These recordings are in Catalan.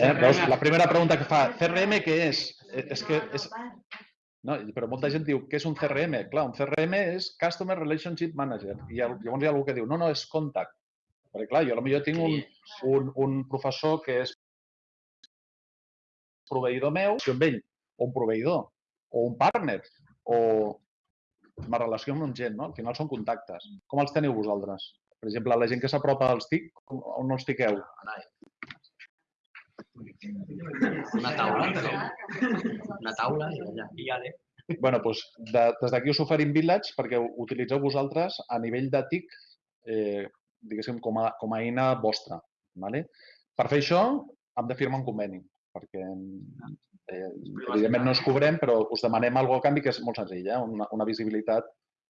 Eh, veus, la primera pregunta que fa, CRM què és? Eh, És que és, no, però molta gent diu, què és un CRM? Clar, un CRM és Customer Relationship Manager. I llavors hi ha algú que diu, no, no, és contact. Perquè clar, jo potser tinc un, un, un professor que és proveïdor meu, si amb ell, o un proveïdor, o un partner, o me relació amb gent, no? Al final són contactes. Com els teniu vosaltres? Per exemple, la gent que s'apropa als TIC, on no els tiqueu? Una taula, no? Una taula i allà. I ale. bueno, doncs, de, des d'aquí us oferim Village perquè ho utilitzeu vosaltres a nivell de TIC, eh, diguéssim, com a, com a eina vostra. Vale? Per fer això, hem de firmar un conveni, perquè eh, evidentment no ens cobrem, però us demanem alguna a canvi que és molt senzill, eh? una, una visibilitat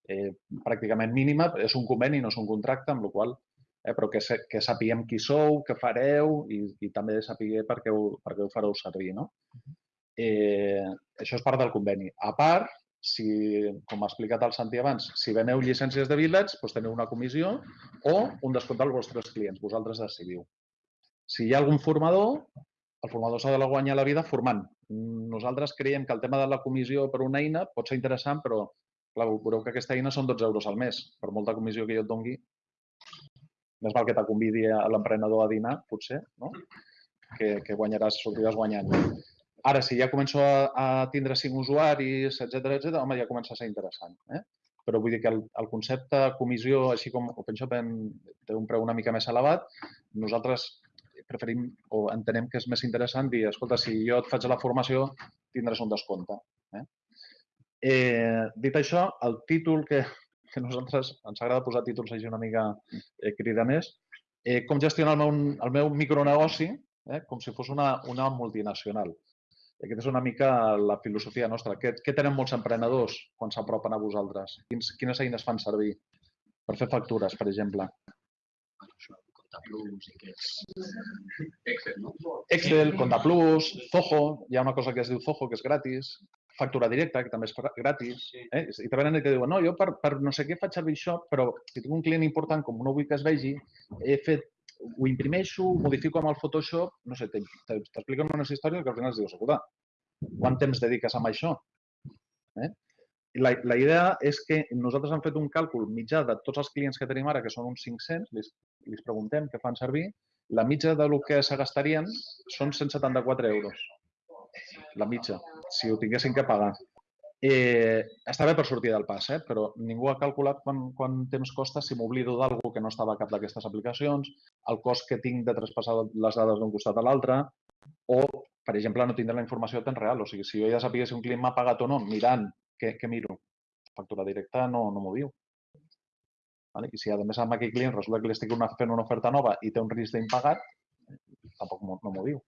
eh, pràcticament mínima. És un conveni, no és un contracte, amb la qual eh, però que, que sapiguem qui sou, què fareu i, i també sapiguer per què ho, per què ho fareu servir. No? Eh, això és part del conveni. A part, si, com ha explicat el Santi abans, si veneu llicències de Village, doncs teniu una comissió o un descompte als vostres clients. Vosaltres decidiu. Si hi ha algun formador, el formador s'ha de guanyar la vida formant. Nosaltres creiem que el tema de la comissió per una eina pot ser interessant, però clar, veureu que aquesta eina són 12 euros al mes. Per molta comissió que jo et dongui, més val que te convidi l'emprenedor a dinar, potser, no? que, que guanyaràs, sortiràs guanyant. Ara, si ja començo a, a tindre cinc usuaris, etc etc, home, ja comença a ser interessant. Eh? Però vull dir que el, el concepte comissió, així com OpenShop en, té un preu una mica més elevat, nosaltres preferim o entenem que és més interessant dir, escolta, si jo et faig la formació, tindràs un descompte. Eh? Eh, dit això, el títol que, que a nosaltres ens agrada posar títols així una mica eh, cridaners, eh, com gestionar el meu, el meu micronegoci eh, com si fos una, una multinacional. Aquesta és una mica la filosofia nostra. Què, què tenen molts emprenedors quan s'apropen a vosaltres? Quins, quines eines fan servir per fer factures, per exemple? Això, Contaplus i que és... Excel, no? Excel, Contaplus, Zoho, hi ha una cosa que es diu Zoho, que és gratis, factura directa, que també és gratis. Eh? I te venen i te diuen, no, jo per, per no sé què faig servir això, però si tinc un client important com no vull que es vegi, he fet, ho imprimeixo, ho modifico amb el Photoshop, no sé, te- te- t'expliquen unes històries que al final es dius, escolta, quant temps dediques a això? Eh? La, la idea és que nosaltres hem fet un càlcul mitjà de tots els clients que tenim ara, que són uns 500, li, li preguntem què fan servir, la mitja del que se gastarien són 174 euros. La mitja, si ho tinguessin que pagar. Eh, està bé per sortir del pas, eh? però ningú ha calculat quant, quant temps costa si m'oblido d'algú que no estava a cap d'aquestes aplicacions, el cost que tinc de traspassar les dades d'un costat a l'altre, o, per exemple, no tindre la informació temps real. O sigui, si jo ja sabia si un client m'ha pagat o no, mirant què, què miro, factura directa no, no m'ho diu. Vale? I si a més amb aquell client resulta que li estic una, fent una oferta nova i té un risc d'impagat, tampoc no m'ho diu.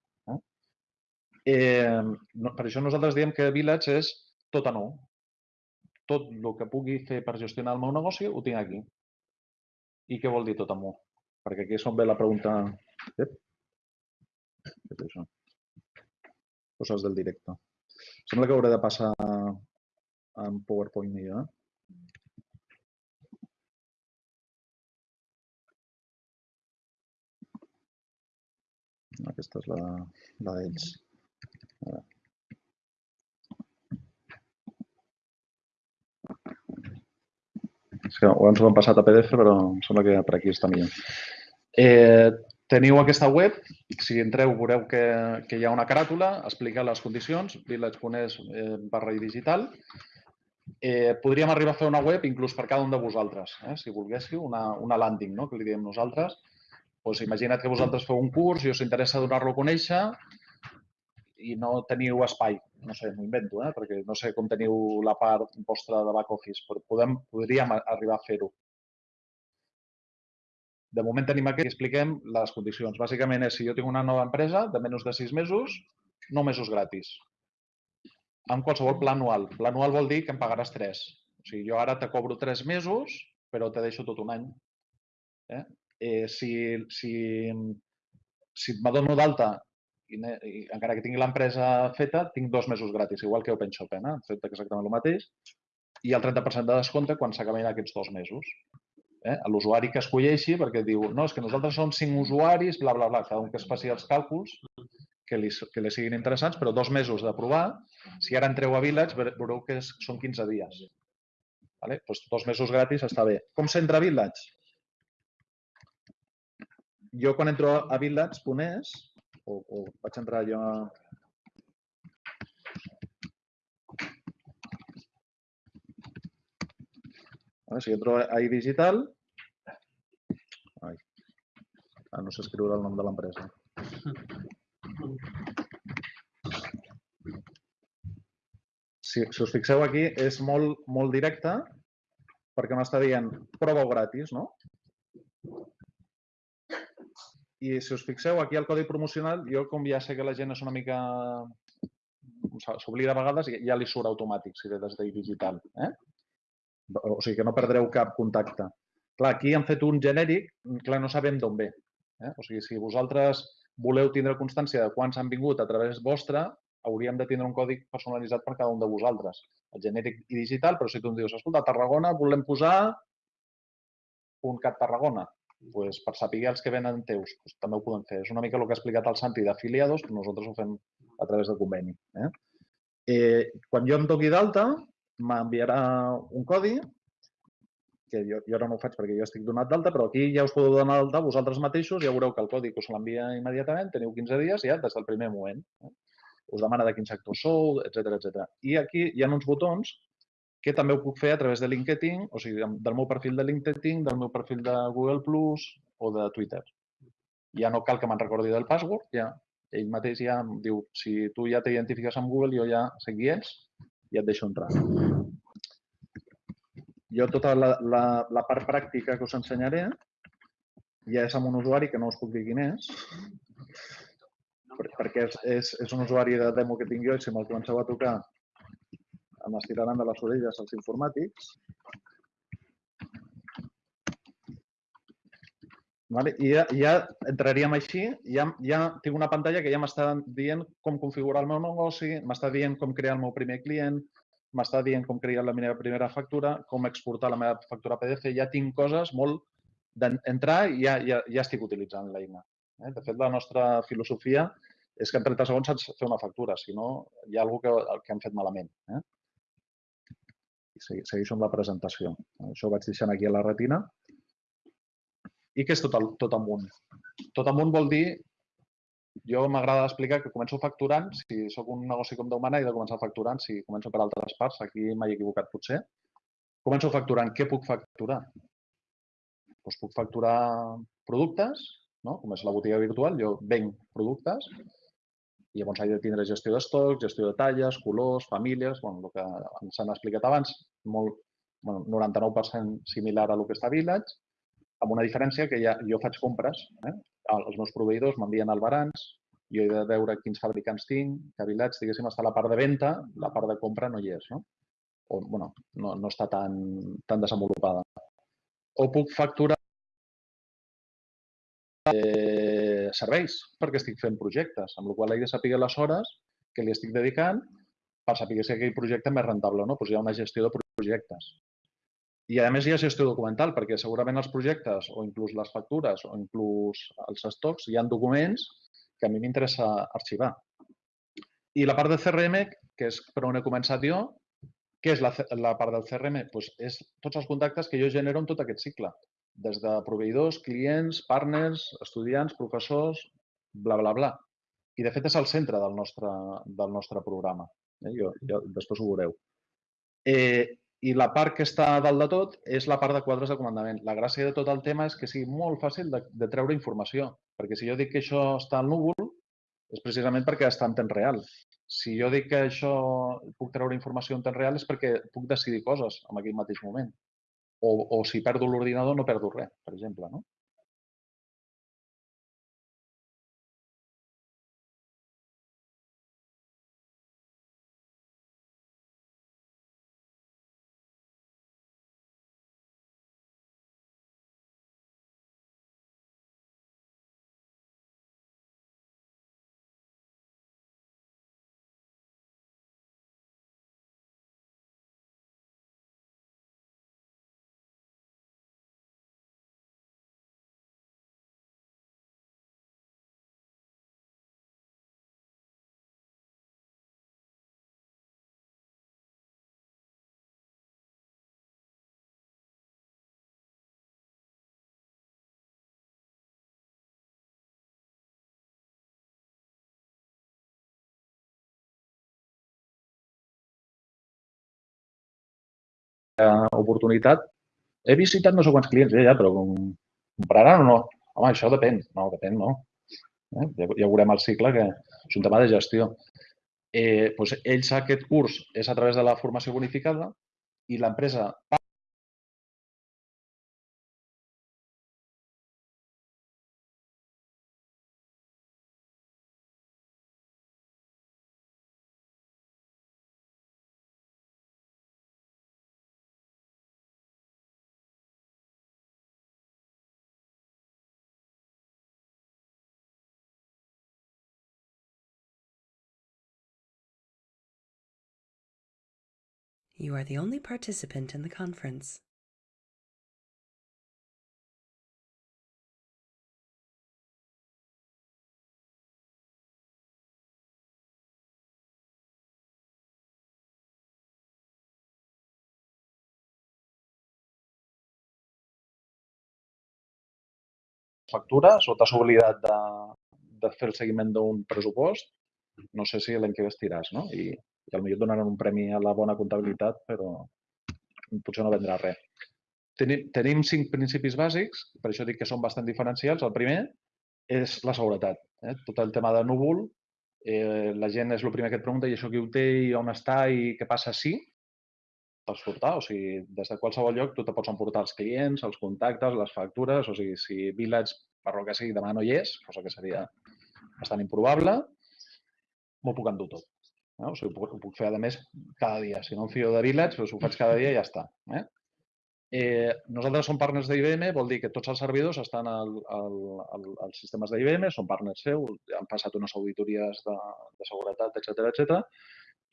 Eh? No, per això nosaltres diem que Village és tot a nou. Tot el que pugui fer per gestionar el meu negoci ho tinc aquí. I què vol dir tot a nou? Perquè aquí és on ve la pregunta... Ep. Què és això? Coses del directe. Sembla que hauré de passar en PowerPoint millor, eh? Aquesta és la, la d'ells. És que abans ho hem passat a PDF, però em sembla que per aquí està millor. Eh, teniu aquesta web, si entreu veureu que, que hi ha una caràtula, explica les condicions, village.es eh, barra i digital. Eh, podríem arribar a fer una web inclús per cada un de vosaltres, eh, si volguéssiu, una, una landing, no? que li diem nosaltres. Pues imagina't que vosaltres feu un curs i us interessa donar-lo a conèixer i no teniu espai. No sé, m'ho invento, eh? perquè no sé com teniu la part vostra de back office, però podem, podríem arribar a fer-ho. De moment tenim aquí, expliquem les condicions. Bàsicament és si jo tinc una nova empresa de menys de sis mesos, nou mesos gratis. Amb qualsevol pla anual. Pla anual vol dir que em pagaràs tres. O sigui, jo ara te cobro tres mesos, però te deixo tot un any. Eh? Eh, si, si, si m'adono d'alta i, i encara que tingui l'empresa feta, tinc dos mesos gratis, igual que OpenShop, eh? fet exactament el mateix, i el 30% de descompte quan s'acaben aquests dos mesos. eh, l'usuari que escolleixi perquè diu, no, és que nosaltres som cinc usuaris, bla, bla, bla, cada un que es faci els càlculs que li, que li siguin interessants, però dos mesos de provar. Si ara entreu a Village, ve- veureu que és, són 15 dies. Vale? Doncs dos mesos gratis està bé. Com s'entra a Village? Jo quan entro a village.es, o, o vaig entrar jo a... Vale, si entro a iDigital... Ah, no sé escriure el nom de l'empresa. Si, si us fixeu aquí, és molt, molt directe perquè m'està dient prova-ho gratis, no? I si us fixeu, aquí al codi promocional, jo com ja sé que la gent és una mica... s'oblida a vegades, ja li surt automàtic si ve des digital. Eh? O sigui que no perdreu cap contacte. Clar, aquí han fet un genèric, clar, no sabem d'on ve. Eh? O sigui, si vosaltres voleu tindre constància de quants han vingut a través vostre, hauríem de tindre un codi personalitzat per cada un de vosaltres. El genèric i digital, però si tu em dius, escolta, a Tarragona volem posar un cat Tarragona, pues, per saber els que venen teus, pues, també ho podem fer. És una mica el que ha explicat el Santi d'afiliados, però nosaltres ho fem a través de conveni. Eh? Eh, quan jo em doni d'alta, m'enviarà un codi, que jo, jo ara no ho faig perquè jo estic donat d'alta, però aquí ja us podeu donar d'alta vosaltres mateixos, ja veureu que el codi que us l'envia immediatament, teniu 15 dies ja des del primer moment. Eh? Us demana de quin sector sou, etc etc. I aquí hi ha uns botons que també ho puc fer a través de LinkedIn, o sigui, del meu perfil de LinkedIn, del meu perfil de Google Plus o de Twitter. Ja no cal que me'n recordi del password, ja ell mateix ja em diu, si tu ja t'identifiques amb Google, jo ja sé qui ets i et deixo entrar. Jo tota la, la, la part pràctica que us ensenyaré ja és amb un usuari que no us puc dir quin és, per- perquè és, és, és un usuari de demo que tinc jo i si me'l comenceu a tocar em estiraran de les orelles els informàtics. Vale? I ja, ja entraríem així, ja, ja tinc una pantalla que ja m'està dient com configurar el meu negoci, m'està dient com crear el meu primer client, m'està dient com crear la meva primera factura, com exportar la meva factura PDF, ja tinc coses molt d'entrar i ja, ja, ja estic utilitzant l'eina. Eh? De fet, la nostra filosofia és que en 30 segons saps fer una factura, si no hi ha alguna que, que hem fet malament. Eh? I segueixo amb la presentació. Això ho vaig deixant aquí a la retina. I què és tot, tot amunt? Tot amunt vol dir, jo m'agrada explicar que començo facturant, si sóc un negoci com Déu mana, he de començar facturant, si començo per altres parts, aquí m'he equivocat potser. Començo facturant, què puc facturar? Doncs puc facturar productes, no? com és la botiga virtual, jo venc productes, i llavors he de tindre gestió d'estoc, gestió de talles, colors, famílies, bueno, el que ens han explicat abans, molt, bueno, 99% similar a el que està Village, amb una diferència que ja, jo faig compres, eh? els meus proveïdors m'envien albarans, jo he de veure quins fabricants tinc, que Village, diguéssim, està la part de venda, la part de compra no hi és, no? O, bueno, no, no està tan, tan desenvolupada. O puc facturar eh, serveis, perquè estic fent projectes, amb la qual he de saber les hores que li estic dedicant per saber si aquell projecte és més rentable o no. Doncs hi ha una gestió de projectes. I a més hi ha gestió documental, perquè segurament els projectes o inclús les factures o inclús els estocs hi ha documents que a mi m'interessa arxivar. I la part del CRM, que és per on he començat jo, què és la, la part del CRM? Doncs és tots els contactes que jo genero en tot aquest cicle, des de proveïdors, clients, partners, estudiants, professors, bla, bla, bla. I de fet és el centre del nostre, del nostre programa. Eh? Jo, jo, després ho veureu. Eh, I la part que està a dalt de tot és la part de quadres de comandament. La gràcia de tot el tema és que sigui molt fàcil de, de treure informació, perquè si jo dic que això està al núvol, és precisament perquè està en temps real. Si jo dic que això puc treure informació en temps real és perquè puc decidir coses en aquell mateix moment. O, o si perdo l'ordinador no perdo res, per exemple. No? Oportunitat. He visitat no sé quants clients, ja, ja, però com- compraran o no? Home, això depèn. No, depèn, no. Eh? Ja, ja veurem el cicle, que és un tema de gestió. Eh, doncs ells aquest curs és a través de la formació bonificada i l'empresa You are the only participant in the conference. factures o t'has oblidat de, de fer el seguiment d'un pressupost, no sé si l'any que ve estiràs, no? I, i potser donaran un premi a la bona comptabilitat, però potser no vendrà res. Tenim, tenim cinc principis bàsics, per això dic que són bastant diferencials. El primer és la seguretat. Eh? Tot el tema de núvol, eh, la gent és el primer que et pregunta i això qui ho té i on està i què passa si pots portar, o sigui, des de qualsevol lloc tu te pots emportar els clients, els contactes, les factures, o sigui, si Village, per lo que sigui, demà no hi és, cosa que seria bastant improbable, m'ho puc endur tot. No? O sigui, ho puc, ho puc fer, a més, cada dia. Si no em fio de Village, doncs ho faig cada dia i ja està. Eh? Eh, nosaltres som partners d'IBM, vol dir que tots els servidors estan al, al, al, als sistemes d'IBM, són partners seus, han passat unes auditories de, de seguretat, etc etc.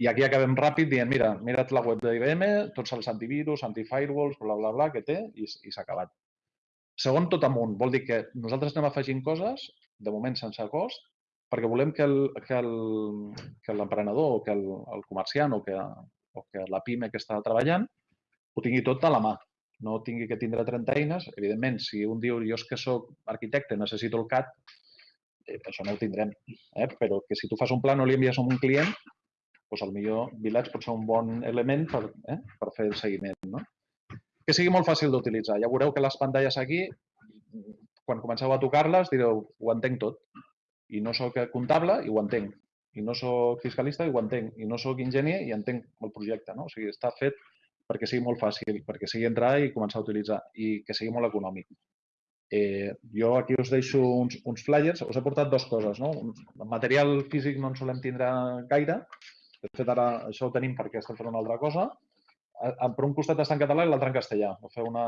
I aquí acabem ràpid dient, mira, mira't la web d'IBM, tots els antivirus, antifirewalls, bla, bla, bla, que té, i, i s'ha acabat. Segon, tot amunt. Vol dir que nosaltres anem afegint coses, de moment sense cost, perquè volem que l'emprenedor o que el, el comerciant o que, o que la pime que està treballant ho tingui tot a la mà. No tingui que tindre 30 eines. Evidentment, si un diu jo és que sóc arquitecte, necessito el CAD, eh, això no ho tindrem. Eh? Però que si tu fas un pla no li envies a un client, doncs el millor Village pot ser un bon element per, eh, per fer el seguiment. No? Que sigui molt fàcil d'utilitzar. Ja veureu que les pantalles aquí, quan comenceu a tocar-les, direu, ho entenc tot. I no sóc comptable i ho entenc. I no sóc fiscalista i ho entenc. I no sóc enginyer i entenc el projecte. No? O sigui, està fet perquè sigui molt fàcil, perquè sigui entrar i començar a utilitzar i que sigui molt econòmic. Eh, jo aquí us deixo uns, uns flyers. Us he portat dues coses. No? El material físic no en solem tindre gaire, de fet, ara això ho tenim perquè estem fent una altra cosa. Per un costat està en català i l'altre en castellà. Vau fer una...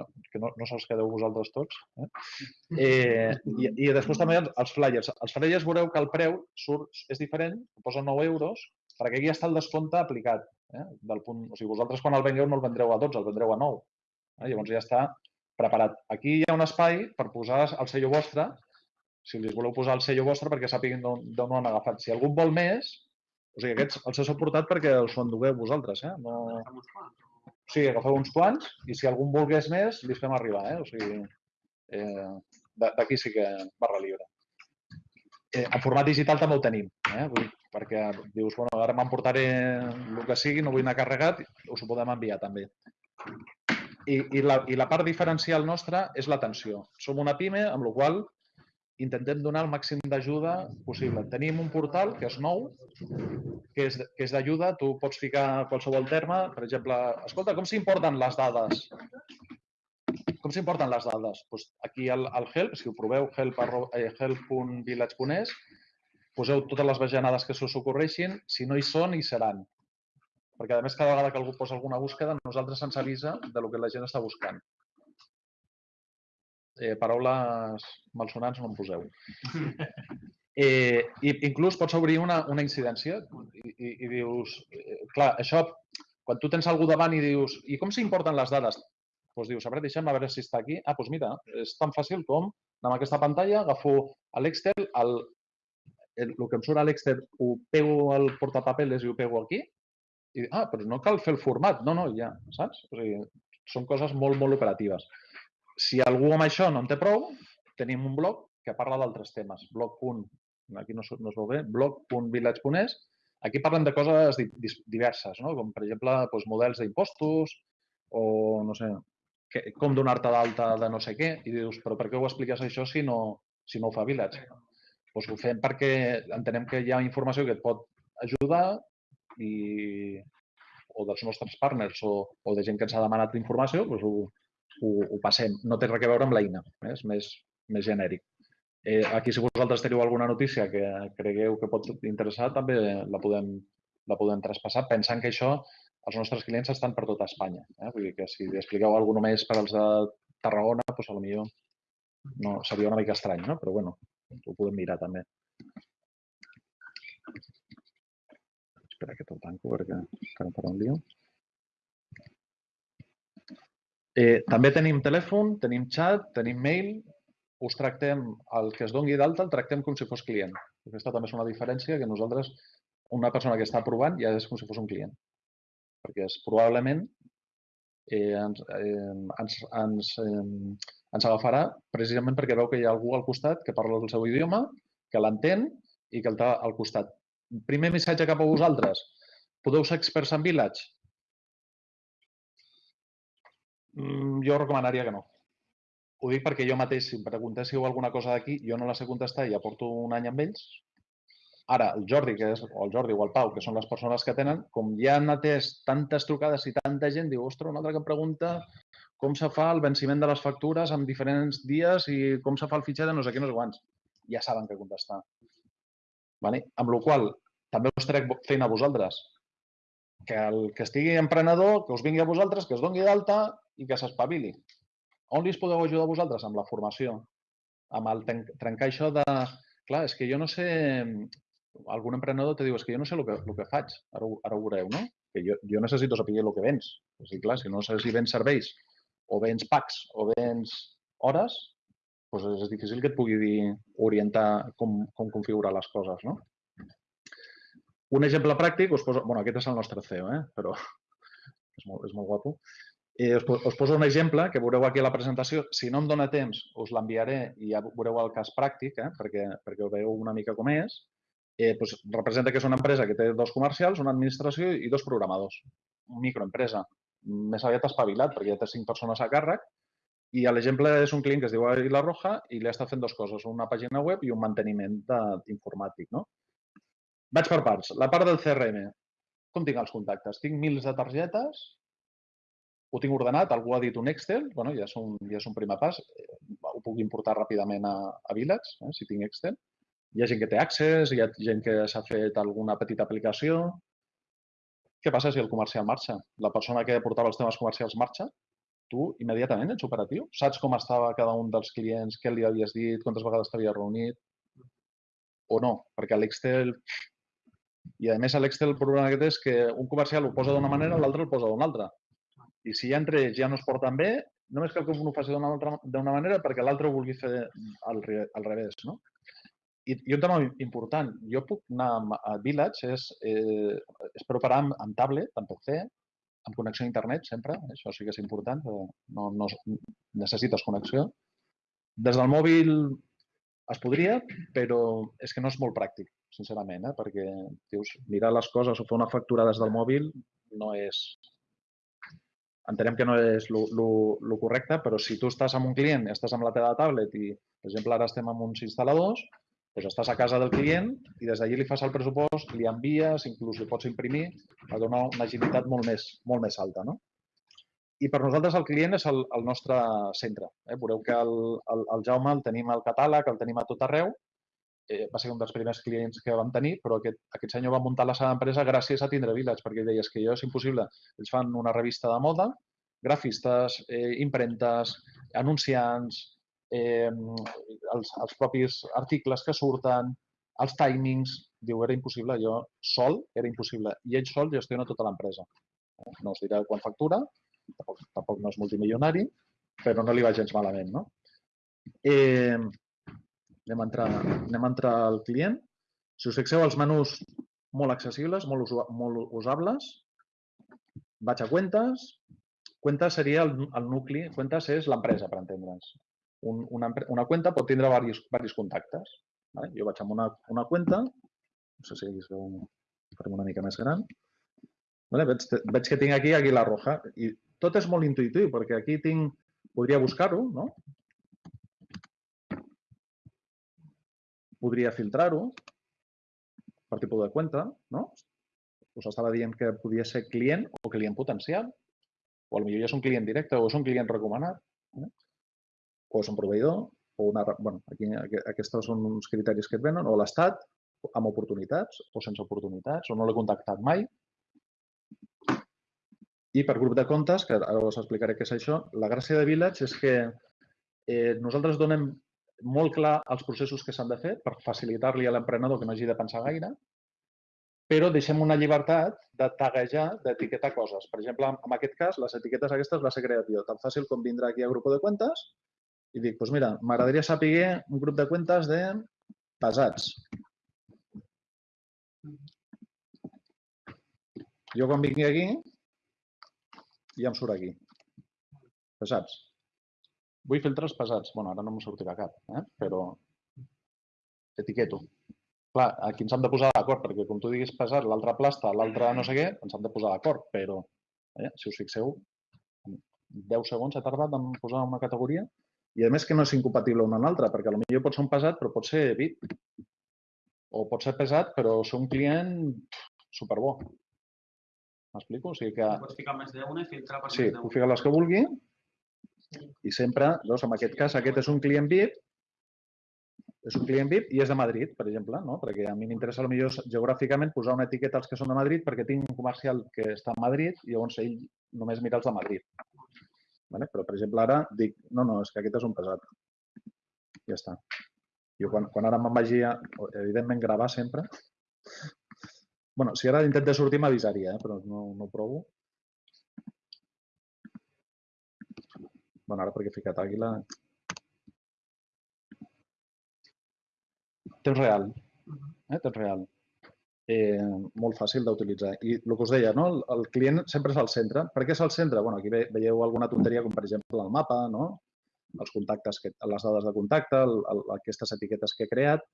No, que no, no se'ls quedeu vosaltres tots. Eh? Eh, i, I després també els flyers. Els flyers veureu que el preu surt, és diferent, posa 9 euros, perquè aquí està el descompte aplicat. Eh? Del punt, o sigui, vosaltres quan el vengueu no el vendreu a 12, el vendreu a 9. Eh? Llavors ja està preparat. Aquí hi ha un espai per posar el sello vostre, si li voleu posar el sello vostre perquè sàpiguin d'on ho han agafat. Si algú vol més, o sigui, aquests els he suportat perquè els ho endugueu vosaltres, eh? No... O sigui, agafeu uns quants i si algú volgués més, li fem arribar, eh? O sigui, eh, d'aquí sí que barra lliure. Eh, en format digital també ho tenim, eh? Vull, perquè dius, bueno, ara m'emportaré el que sigui, no vull anar carregat, us ho podem enviar també. I, i, la, I la part diferencial nostra és l'atenció. Som una pime, amb la qual intentem donar el màxim d'ajuda possible. Tenim un portal que és nou, que és, que és d'ajuda. Tu pots ficar qualsevol terme. Per exemple, escolta, com s'importen les dades? Com s'importen les dades? Pues aquí al, al help, si ho proveu, help.village.es, poseu totes les bajanades que s'us ocorreixin. Si no hi són, hi seran. Perquè, a més, cada vegada que algú posa alguna búsqueda, nosaltres ens avisa de lo que la gent està buscant eh, paraules malsonants no en poseu. Eh, i inclús pots obrir una, una incidència i, i, i dius, eh, clar, això, quan tu tens algú davant i dius, i com s'importen les dades? Doncs dius, a veure, deixa'm a veure si està aquí. Ah, doncs mira, és tan fàcil com amb aquesta pantalla, agafo l'Excel, el, el, el que em surt a l'Excel ho pego al portapapeles i ho pego aquí, i ah, però no cal fer el format. No, no, ja, saps? O sigui, són coses molt, molt operatives. Si algú amb això no en té prou, tenim un blog que parla d'altres temes. Blog. Aquí no, no es veu bé. blog.village.es. Aquí parlem de coses diverses, no? com per exemple doncs, models d'impostos, o no sé, que, com donar-te d'alta de no sé què, i dius, però per què ho expliques això si no, si no ho fa Village? Doncs ho fem perquè entenem que hi ha informació que et pot ajudar i, o dels nostres partners o, o de gent que ens ha demanat informació, doncs ho, ho, ho passem. No té res a veure amb l'eina, eh? és més, més genèric. Eh, aquí, si vosaltres teniu alguna notícia que cregueu que pot interessar, també la podem, la podem traspassar, pensant que això els nostres clients estan per tota Espanya. Eh? Vull dir que si expliqueu alguna només per als de Tarragona, doncs potser no, seria una mica estrany, no? però bueno, ho podem mirar també. Espera que te'l tanco perquè encara farà un lío. Eh, també tenim telèfon, tenim xat, tenim mail, us tractem, el que es dongui d'alta, el tractem com si fos client. Aquesta també és una diferència que nosaltres, una persona que està provant ja és com si fos un client. Perquè és, probablement eh, ens, eh, ens, ens, eh, ens agafarà precisament perquè veu que hi ha algú al costat que parla el seu idioma, que l'entén i que el té al costat. Primer missatge cap a vosaltres. Podeu ser experts en Village? Mm, jo recomanaria que no. Ho dic perquè jo mateix, si em preguntéssiu alguna cosa d'aquí, jo no la sé contestar i ja porto un any amb ells. Ara, el Jordi, que és, o el Jordi o el Pau, que són les persones que tenen, com ja han atès tantes trucades i tanta gent, diu, ostres, una altra que em pregunta com se fa el venciment de les factures en diferents dies i com se fa el fitxer de no sé què, no sé quants. Ja saben què contestar. Vale? Amb la qual també us trec feina a vosaltres. Que el que estigui emprenedor, que us vingui a vosaltres, que es doni d'alta i que s'espavili. On li podeu ajudar vosaltres? Amb la formació. Amb el trencar això de... Clar, és que jo no sé... Algun emprenedor te diu, és que jo no sé el que, el que faig. Ara, ara ho veureu, no? Que jo, jo necessito saber el que vens. O sigui, clar, si no sé si vens serveis o vens packs o vens hores, doncs és difícil que et pugui dir, orientar com, com configurar les coses, no? Un exemple pràctic, us poso, bueno, aquest és el nostre CEO, eh? però és molt, és molt guapo. Eh, us, us poso un exemple que veureu aquí a la presentació. Si no em dóna temps, us l'enviaré i ja veureu el cas pràctic, eh, perquè, perquè ho veieu una mica com és. Eh, doncs representa que és una empresa que té dos comercials, una administració i dos programadors. Una microempresa. Més aviat espavilat, perquè ja té cinc persones a càrrec. I l'exemple és un client que es diu Aguila Roja i li està fent dues coses, una pàgina web i un manteniment informàtic. No? Vaig per parts. La part del CRM. Com tinc els contactes? Tinc mils de targetes, ho tinc ordenat, algú ha dit un Excel, bueno, ja, és un, ja és un primer pas, eh, ho puc importar ràpidament a, a Village, eh, si tinc Excel. Hi ha gent que té accés, hi ha gent que s'ha fet alguna petita aplicació. Què passa si el comercial marxa? La persona que portava els temes comercials marxa, tu immediatament ets operatiu? Saps com estava cada un dels clients, què li havies dit, quantes vegades t'havies reunit? O no? Perquè l'Excel... I a més l'Excel el problema que té és que un comercial ho posa d'una manera, l'altre el posa d'una altra. I si ja entre ells ja no es porten bé, només cal que un ho faci d'una manera perquè l'altre ho vulgui fer al, al revés. No? I, I un tema important, jo puc anar a Village, és, eh, és preparar amb, amb tablet, amb PC, amb connexió a internet sempre, això sí que és important, no, no necessites connexió. Des del mòbil es podria, però és que no és molt pràctic, sincerament, eh? perquè dius, mirar les coses o fer una factura des del mòbil no és, entenem que no és el correcte, però si tu estàs amb un client, estàs amb la teva tablet i, per exemple, ara estem amb uns instal·ladors, doncs estàs a casa del client i des d'allí li fas el pressupost, li envies, inclús li pots imprimir, per donar una agilitat molt més, molt més alta. No? I per nosaltres el client és el, el nostre centre. Eh? Veureu que el, el, el Jaume el tenim al catàleg, el tenim a tot arreu, eh, va ser un dels primers clients que vam tenir, però aquest, aquest senyor va muntar la seva empresa gràcies a tindre Village, perquè deies que jo és impossible. Ells fan una revista de moda, grafistes, eh, impremtes, anunciants, eh, els, els propis articles que surten, els timings, diu, era impossible, jo sol era impossible. I ell sol gestiona tota l'empresa. No us diré quan factura, tampoc, tampoc no és multimilionari, però no li va gens malament. No? Eh, Anem a entrar, anem a entrar al client. Si us fixeu, els menús molt accessibles, molt, molt usables. Vaig a Cuentes. Cuentes seria el, el nucli, Cuentes és l'empresa, per entendre'ns. Un, una, una cuenta pot tindre diversos, diversos contactes. Vale? Jo vaig amb una, una cuenta, no sé si es veu farem una mica més gran. Vale? Veig, veig que tinc aquí Aguilar Roja i tot és molt intuïtiu, perquè aquí tinc, podria buscar-ho, no? Podria filtrar-ho per tipus de compte, no? Us estava dient que podia ser client o client potencial, o potser ja és un client directe o és un client recomanat, eh? o és un proveïdor, o una... Bueno, aquí, aqu- aquests són uns criteris que et venen, o l'estat, amb oportunitats o sense oportunitats, o no l'he contactat mai. I per grup de comptes, que ara us explicaré què és això, la gràcia de Village és que eh, nosaltres donem molt clar els processos que s'han de fer per facilitar-li a l'emprenedor que no hagi de pensar gaire, però deixem una llibertat de taguejar, d'etiquetar coses. Per exemple, en aquest cas, les etiquetes aquestes va ser creat jo. Tan fàcil com vindrà aquí a grup de comptes i dic, doncs mira, m'agradaria saber un grup de comptes de pesats. Jo quan vingui aquí, ja em surt aquí. Pesats. Vull filtrar els pesats. bueno, ara no em sortirà cap, eh? però etiqueto. Clar, aquí ens hem de posar d'acord, perquè com tu diguis pesat, l'altre plasta, l'altre no sé què, ens hem de posar d'acord, però eh, si us fixeu, en 10 segons he tardat en posar una categoria i a més que no és incompatible una amb l'altra, perquè potser pot ser un pesat però pot ser VIP. O pot ser pesat però ser un client superbo. M'explico? O sigui que Pots ficar més d'una i filtrar per Sí, més puc d'una. ficar les que vulgui i sempre, doncs, en aquest cas, aquest és un client VIP, és un client VIP i és de Madrid, per exemple, no? perquè a mi m'interessa potser geogràficament posar una etiqueta als que són de Madrid perquè tinc un comercial que està a Madrid i llavors ell només mira els de Madrid. Vale? Però, per exemple, ara dic, no, no, és que aquest és un pesat. Ja està. Jo quan, quan ara me'n vagi a, evidentment, gravar sempre, bueno, si ara intento sortir m'avisaria, eh? però no, no ho provo. Bueno, ara perquè he ficat àguila. Temps real. Eh? Temps real. Eh, molt fàcil d'utilitzar. I el que us deia, no? el, client sempre és al centre. Per què és al centre? Bueno, aquí ve, veieu alguna tonteria, com per exemple el mapa, no? els contactes, que, les dades de contacte, el, el, aquestes etiquetes que he creat.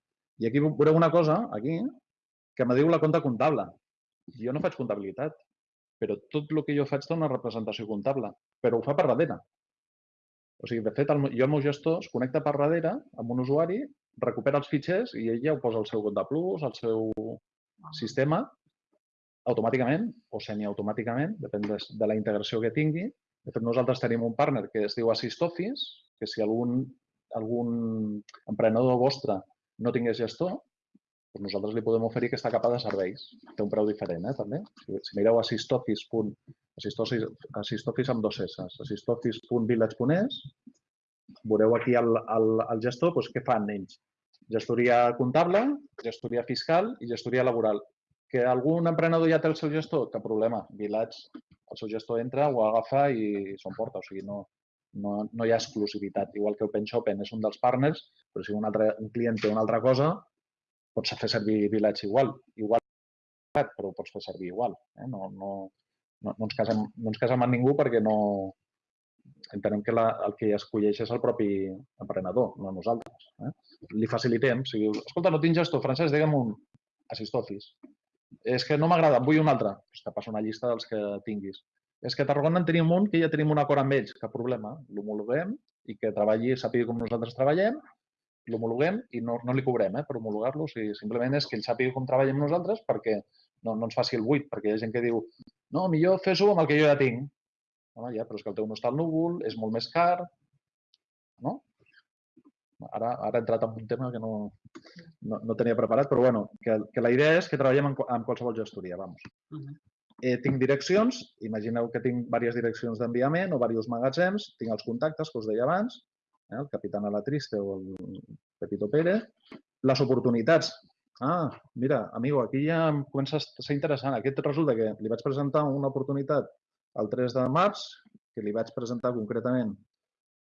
I aquí veureu una cosa, aquí, que me diu la compta comptable. Jo no faig comptabilitat, però tot el que jo faig té una representació comptable, però ho fa per darrere. O sigui, de fet, el, jo el meu gestor es connecta per darrere amb un usuari, recupera els fitxers i ell ja ho posa al seu compte plus, al seu sistema, automàticament o semiautomàticament, depèn de, de la integració que tingui. De fet, nosaltres tenim un partner que es diu Assist Office, que si algun, algun emprenedor vostre no tingués gestor, doncs nosaltres li podem oferir aquesta capa de serveis. Té un preu diferent, eh, també. Si, si mireu assistoffice amb dos S, assistoffice.village.es, veureu aquí el, el, el gestor, doncs, què fan ells? Gestoria comptable, gestoria fiscal i gestoria laboral. Que algun emprenedor ja té el seu gestor? Cap problema. Village, el seu gestor entra, ho agafa i s'ho emporta. O sigui, no, no, no hi ha exclusivitat. Igual que OpenShopen és un dels partners, però si un, altre, un client té una altra cosa, pots fer servir Village igual. Igual, però ho pots fer servir igual. Eh? No, no, no, no, ens casem, no ens casem amb ningú perquè no, entenem que la, el que escolleix és el propi emprenedor, no nosaltres. Eh? Li facilitem. Si dius, escolta, no tinc gestor, Francesc, digue'm un assist office. És que no m'agrada, vull un altre. Pues te passo una llista dels que tinguis. És que a Tarragona en tenim un que ja tenim un acord amb ells, cap problema. L'homologuem i que treballi, sàpiga com nosaltres treballem, l'homologuem i no, no li cobrem eh, per homologar-lo. O sigui, simplement és que ell sàpiga com treballem nosaltres perquè no, no ens faci el buit, perquè hi ha gent que diu no, millor fes-ho amb el que jo ja tinc. Home, ja, però és que el teu no està al núvol, és molt més car, no? Ara, ara he entrat en un tema que no, no, no tenia preparat, però bueno, que, que la idea és que treballem en, amb qualsevol gestoria, vamos. Eh, tinc direccions, imagineu que tinc diverses direccions d'enviament o diversos magatzems, tinc els contactes que us deia abans, eh, el Capitán Alatriste o el Pepito Pérez, les oportunitats. Ah, mira, amigo, aquí ja em comença a ser interessant. Aquest resulta que li vaig presentar una oportunitat el 3 de març, que li vaig presentar concretament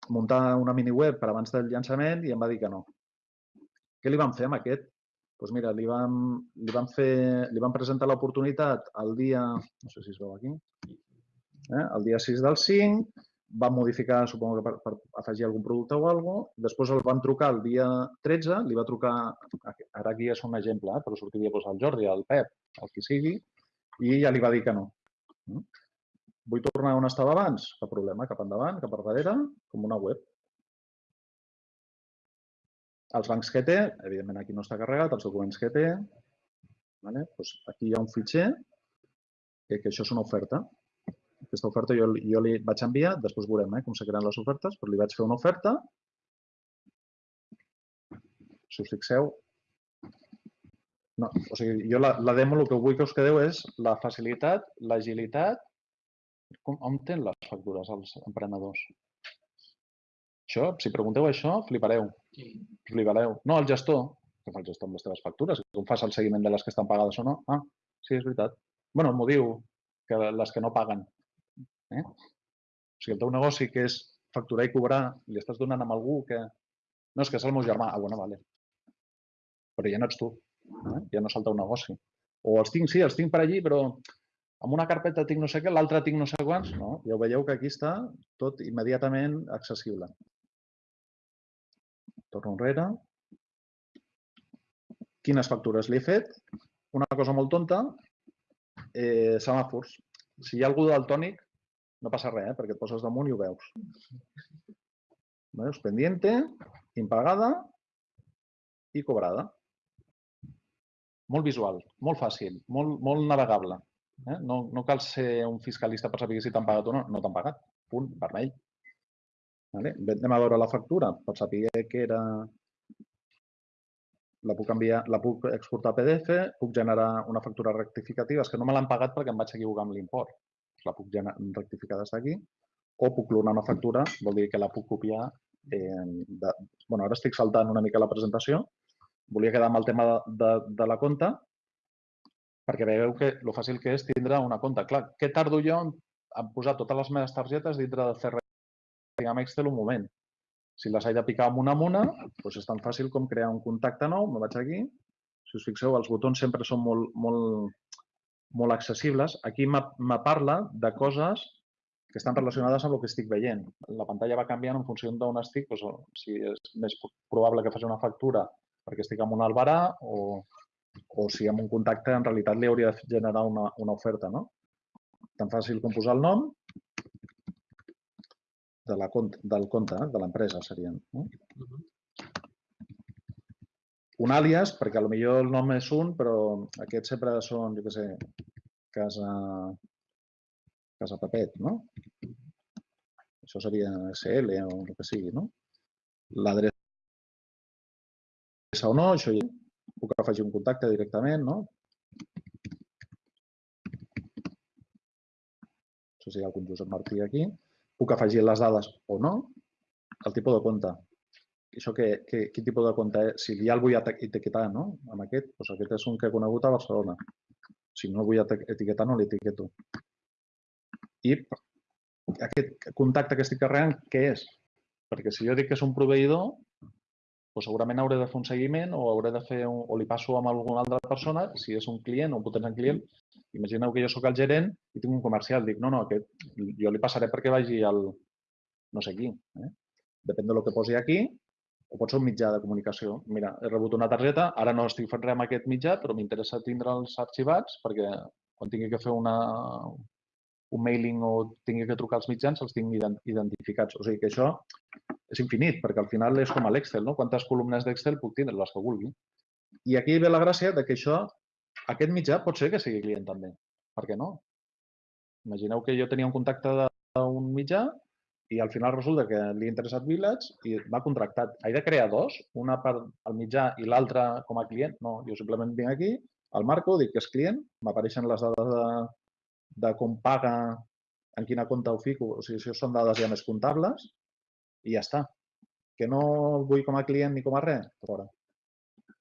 muntar una mini web per abans del llançament i em va dir que no. Què li vam fer amb aquest? Doncs mira, li vam, li vam, fer, li vam presentar l'oportunitat el dia, no sé si es veu aquí, eh? el dia 6 del 5, vam modificar, suposo que per, per afegir algun producte o cosa, després el van trucar el dia 13, li va trucar, ara aquí és un exemple, eh? però sortiria doncs, el Jordi, el Pep, el qui sigui, i ja li va dir que no. Vull tornar on estava abans? Cap problema, cap endavant, cap darrere, com una web. Els bancs que té, evidentment aquí no està carregat, els documents que té. Vale? Doncs aquí hi ha un fitxer que, que això és una oferta. Aquesta oferta jo, jo li vaig enviar, després veurem eh, com se creen les ofertes, però li vaig fer una oferta. Si us fixeu, no, o sigui, jo la, la demo el que vull que us quedeu és la facilitat, l'agilitat. Com, on tenen les factures els emprenedors? Això, si pregunteu això, flipareu. Sí. Flipareu. No, el gestor, que fa el gestor amb les teves factures, com fas el seguiment de les que estan pagades o no. Ah, sí, és veritat. bueno, m'ho diu, que les que no paguen. Eh? O sigui, el teu negoci, que és facturar i cobrar, li estàs donant amb algú que... No, és que és el meu germà. Ah, bueno, vale. Però ja no ets tu. Eh? Ja no és el teu negoci. O els tinc, sí, els tinc per allí, però amb una carpeta tinc no sé què, l'altra tinc no sé quants. No, ja ho veieu que aquí està tot immediatament accessible. Torno enrere. Quines factures li he fet? Una cosa molt tonta, eh, semàfors. Si hi ha algú daltònic, no passa res, eh, perquè et poses damunt i ho veus. Veus? Pendiente, impagada i cobrada. Molt visual, molt fàcil, molt, molt navegable. Eh? No, no cal ser un fiscalista per saber si t'han pagat o no. No t'han pagat. Punt, vermell. Vale? Anem a veure la factura per saber que era... La puc, enviar, la puc exportar a PDF, puc generar una factura rectificativa. És que no me l'han pagat perquè em vaig equivocar amb l'import. La puc gener- rectificar des d'aquí. O puc clonar una factura, vol dir que la puc copiar. Eh, de... bueno, ara estic saltant una mica la presentació. Volia quedar amb el tema de, de, de la compta, perquè veieu que lo fàcil que és tindre una compta. Clar, què tardo jo en, en posar totes les meves targetes dintre de CRM amb Excel un moment? Si les he de picar amb una amb una, doncs és tan fàcil com crear un contacte nou, me vaig aquí. Si us fixeu, els botons sempre són molt, molt, molt accessibles. Aquí me parla de coses que estan relacionades amb el que estic veient. La pantalla va canviant en funció d'on estic, doncs, si és més probable que faci una factura perquè estic en un albarà o, o si amb un contacte en realitat li hauria de generar una, una oferta. No? Tan fàcil com posar el nom de la, del compte, eh, de l'empresa serien. No? Mhm. Un àlies, perquè potser el nom és un, però aquests sempre són, jo què sé, casa, casa Pepet, no? Això seria SL o el que sigui, no? L'adreça o no, això ja puc afegir un contacte directament, no? Això seria el Josep Martí aquí. Puc afegir les dades o no, el tipus de compte. Això que, que, quin tipus de compte és? Si ja el vull etiquetar, no? Amb aquest, doncs aquest és un que he conegut a Barcelona. Si no el vull etiquetar, no l'etiqueto. I aquest contacte que estic carregant, què és? Perquè si jo dic que és un proveïdor, doncs segurament hauré de fer un seguiment o hauré de fer un, o li passo amb alguna altra persona, si és un client o un potencial client, imagineu que jo sóc el gerent i tinc un comercial, dic, no, no, aquest jo li passaré perquè vagi al no sé qui. Eh? Depèn del que posi aquí, o pot ser un mitjà de comunicació. Mira, he rebut una targeta, ara no estic fent res amb aquest mitjà, però m'interessa tindre'ls arxivats perquè quan tingui que fer una, un mailing o tingui que trucar als mitjans, els ident- identificats. O sigui que això és infinit, perquè al final és com a l'Excel, no? Quantes columnes d'Excel puc tindre? Les que vulgui. I aquí ve la gràcia de que això, aquest mitjà pot ser que sigui client també. Per què no? Imagineu que jo tenia un contacte d'un mitjà i al final resulta que li ha interessat Village i m'ha contractat. He de crear dos, una per al mitjà i l'altra com a client? No, jo simplement vinc aquí, el marco, dic que és client, m'apareixen les dades de, de com paga, en quina compte ho fico, o sigui, això són dades ja més comptables i ja està. Que no vull com a client ni com a res, fora.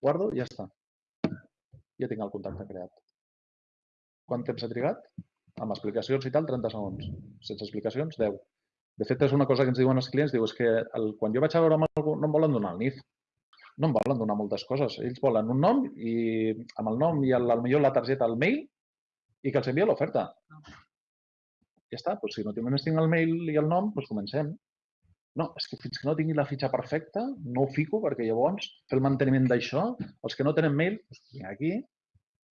Guardo i ja està. Ja tinc el contacte creat. Quant temps ha trigat? Amb explicacions i tal, 30 segons. Sense explicacions, 10. De fet, és una cosa que ens diuen els clients, diu, és que el, quan jo vaig a veure amb algú no em volen donar el NIF. No em volen donar moltes coses. Ells volen un nom i amb el nom i el, millor la targeta, el mail i que els envia l'oferta. Ja està, doncs si no només tinc el mail i el nom, doncs comencem. No, és que fins que no tingui la fitxa perfecta, no ho fico perquè llavors fer el manteniment d'això, els que no tenen mail, doncs aquí,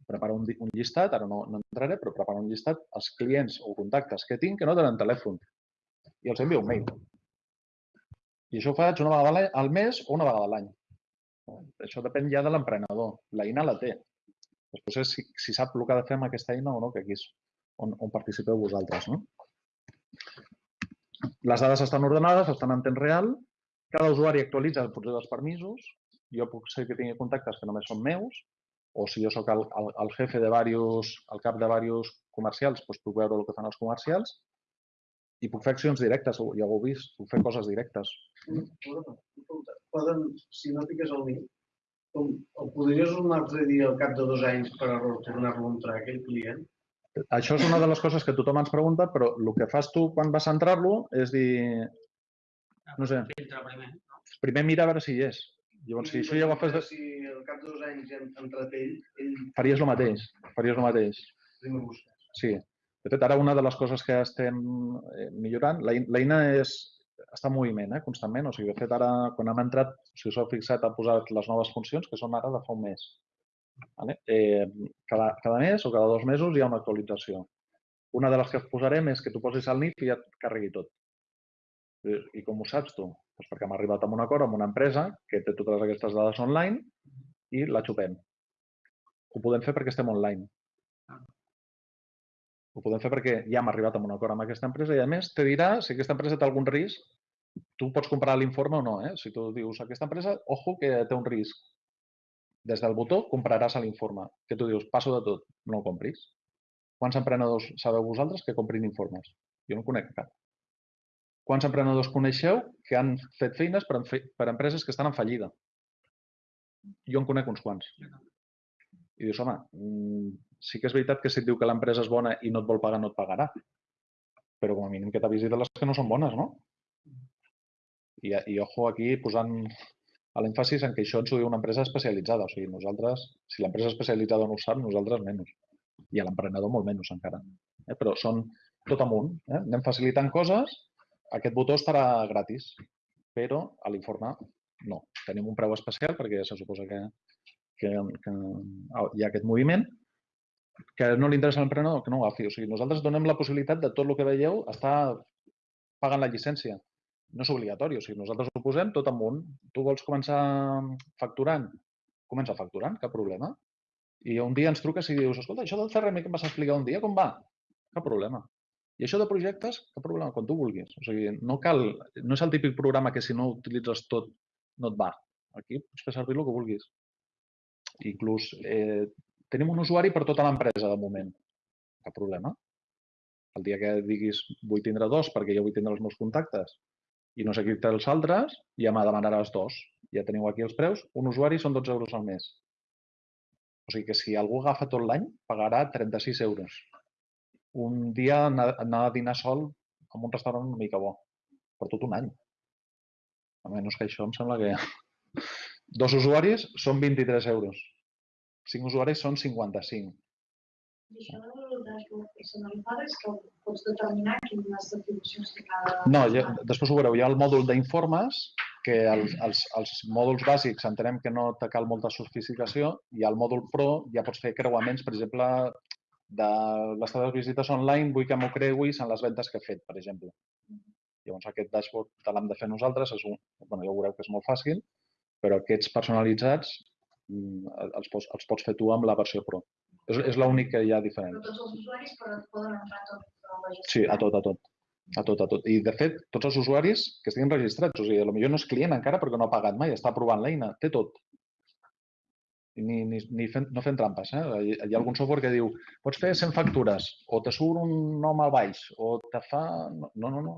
prepara un, un llistat, ara no, no entraré, però prepara un llistat als clients o contactes que tinc que no tenen telèfon i els envia un mail. I això ho faig una vegada al mes o una vegada a l'any. Això depèn ja de l'emprenedor. L'eina la té. Després és si, si sap el que ha de fer amb aquesta eina o no, que aquí és on, on participeu vosaltres. No? Les dades estan ordenades, estan en temps real, cada usuari actualitza potser dels permisos, jo puc ser que tingui contactes que només són meus, o si jo sóc el, el, el jefe de diversos, el cap de diversos comercials, doncs puc veure el que fan els comercials i puc fer accions directes, ja ho heu vist, puc fer coses directes. Poden, si no fiques el link, com, el podries un altre dia al cap de dos anys per error tornar-lo a entrar aquell client? Això és una de les coses que tothom ens pregunta, però el que fas tu quan vas a entrar-lo és dir, no sé, primer. No? primer mira a veure si hi és. Llavors, si això ja ho agafes, de... Si al cap de dos anys ja ha entrat ell, ell faries el mateix, faries el mateix. Sí. De fet, ara una de les coses que estem eh, millorant, l'eina és, està en moviment eh, constantment. O sigui, de fet, ara, quan hem entrat, si us heu fixat, ha posat les noves funcions, que són ara de fa un mes. Vale? Eh, cada, cada mes o cada dos mesos hi ha una actualització. Una de les que posarem és que tu posis el NIF i ja et carregui tot. I, i com ho saps tu? Doncs perquè hem arribat a un acord amb una empresa que té totes aquestes dades online i la xupem. Ho podem fer perquè estem online. Ho podem fer perquè ja hem arribat a un acord amb aquesta empresa i, a més, te dirà si aquesta empresa té algun risc. Tu pots comprar l'informe o no. Eh? Si tu dius, aquesta empresa, ojo, que té un risc. Des del botó compraràs l'informe. Que tu dius, passo de tot, no el compris. Quants emprenedors sabeu vosaltres que comprin informes? Jo no conec cap. Quants emprenedors coneixeu que han fet feines per, per empreses que estan en fallida? Jo en conec uns quants. I dius, home, mm, sí que és veritat que si et diu que l'empresa és bona i no et vol pagar, no et pagarà. Però com a mínim que t'avisi de les que no són bones, no? I, i ojo aquí posant l'èmfasis en que això ens ho diu una empresa especialitzada. O sigui, nosaltres, si l'empresa especialitzada no ho sap, nosaltres menys. I a l'emprenedor molt menys encara. Eh? Però són tot amunt. Eh? Anem facilitant coses. Aquest botó estarà gratis, però a l'informe no. Tenim un preu especial perquè se suposa que, que, que hi ha aquest moviment que no li interessa l'emprenedor, que no ho agafi. O sigui, nosaltres donem la possibilitat de tot el que veieu estar pagant la llicència. No és obligatori, o sigui, nosaltres ho posem tot amunt. Tu vols començar facturant? Comença facturant, cap problema. I un dia ens truques i dius, escolta, això del CRM que em vas explicar un dia, com va? Cap problema. I això de projectes, cap problema, quan tu vulguis. O sigui, no cal, no és el típic programa que si no utilitzes tot no et va. Aquí pots fer servir el que vulguis. Inclús eh, tenim un usuari per tota l'empresa de moment. Cap problema. El dia que diguis vull tindre dos perquè jo vull tindre els meus contactes i no sé qui té els altres, ja me demanaràs dos. Ja teniu aquí els preus. Un usuari són 12 euros al mes. O sigui que si algú agafa tot l'any, pagarà 36 euros. Un dia anar a dinar sol en un restaurant una mica bo. Per tot un any. A menys que això em sembla que... Dos usuaris són 23 euros. Cinc usuaris són 55. I això del dashboard personalitzat és que pots determinar quines atribucions cada... No, ja, després ho veureu. Hi ha el mòdul d'informes, que els, els, els mòduls bàsics entenem que no te cal molta sofisticació, i al mòdul Pro ja pots fer creuaments, per exemple, de les teves visites online, vull que m'ho creuis en les ventes que he fet, per exemple. Llavors aquest dashboard te l'hem de fer nosaltres, és un, bueno, ja ho veureu que és molt fàcil, però aquests personalitzats mm, els pots, els pots fer tu amb la versió Pro. És, és l'únic que hi ha diferent. Però tots els usuaris poden entrar a tot. Sí, a tot, a tot. A tot, a tot. I, de fet, tots els usuaris que estiguin registrats, o sigui, potser no és client encara perquè no ha pagat mai, està provant l'eina, té tot. I Ni, ni, ni fent, no fent trampes. Eh? Hi, hi ha algun software que diu pots fer 100 factures, o te surt un nom al baix, o te fa... No, no, no. no.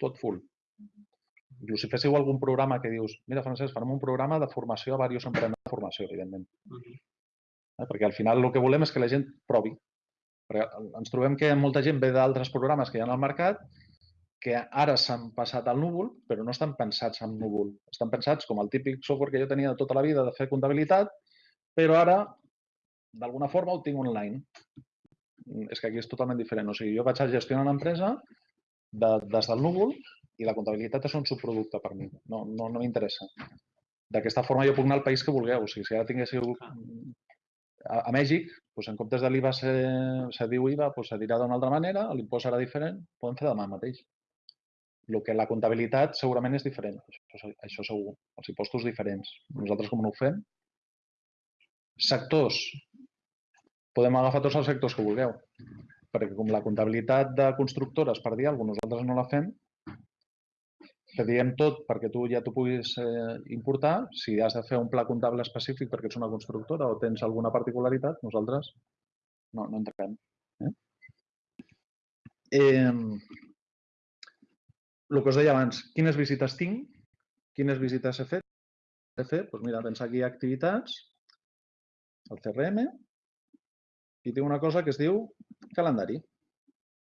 Tot full. Inclús si féssiu algun programa que dius, mira, Francesc, farem un programa de formació a diversos emprenedors de formació, evidentment. Eh? Perquè al final el que volem és que la gent provi. Perquè ens trobem que molta gent ve d'altres programes que hi ha al mercat que ara s'han passat al núvol, però no estan pensats en núvol. Estan pensats com el típic software que jo tenia de tota la vida de fer comptabilitat, però ara, d'alguna forma, ho tinc online. Mm, És que aquí és totalment diferent. O sigui, jo vaig a gestionar una empresa de, des del núvol i la comptabilitat és un subproducte per mi. No, no, no m'interessa. D'aquesta forma jo puc anar al país que vulgueu. O sigui, si ara tinguéssiu A, a Mèxic, doncs, en comptes de l'IVA se, se diu IVA, doncs, se dirà d'una altra manera, l'impost serà diferent, podem fer demà mateix. El que la comptabilitat segurament és diferent, això, això segur, els impostos diferents. Nosaltres com no ho fem? Sectors. Podem agafar tots els sectors que vulgueu, perquè com la comptabilitat de constructores per dir alguna cosa, nosaltres no la fem, te diem tot perquè tu ja t'ho puguis eh, importar. Si has de fer un pla comptable específic perquè ets una constructora o tens alguna particularitat, nosaltres no, no entrem. Eh? Eh, el que us deia abans, quines visites tinc? Quines visites he fet? He fet, doncs mira, tens aquí activitats, el CRM, i tinc una cosa que es diu calendari.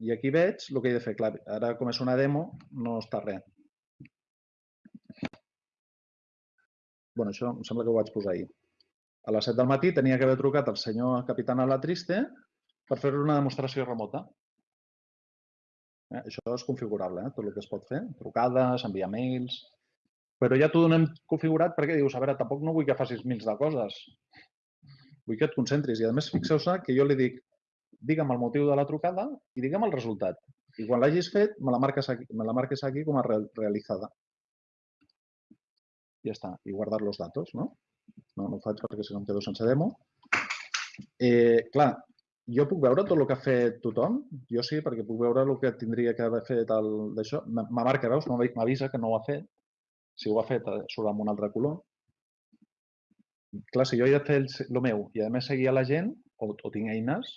I aquí veig el que he de fer. Clar, ara com és una demo, no està res. Bueno, això em sembla que ho vaig posar ahir. A les 7 del matí tenia que haver trucat al senyor Capitán Alatriste per fer una demostració remota. Eh, això és configurable, eh? tot el que es pot fer. Trucades, enviar mails... Però ja t'ho donem configurat perquè dius, a veure, tampoc no vull que facis mils de coses. Vull que et concentris. I a més, fixeu-se que jo li dic, digue'm el motiu de la trucada i digue'm el resultat. I quan l'hagis fet, me la marques aquí, me la marques aquí com a realitzada ja està, i guardar els datos, no? No, no ho faig perquè si no em quedo sense demo. Eh, clar, jo puc veure tot el que ha fet tothom? Jo sí, perquè puc veure el que tindria que haver fet d'això. Me marca, veus? M'avisa que no ho ha fet. Si ho ha fet, eh, surt amb un altre color. Clar, si jo he de fer el, el meu i a més seguir a la gent, o, o tinc eines,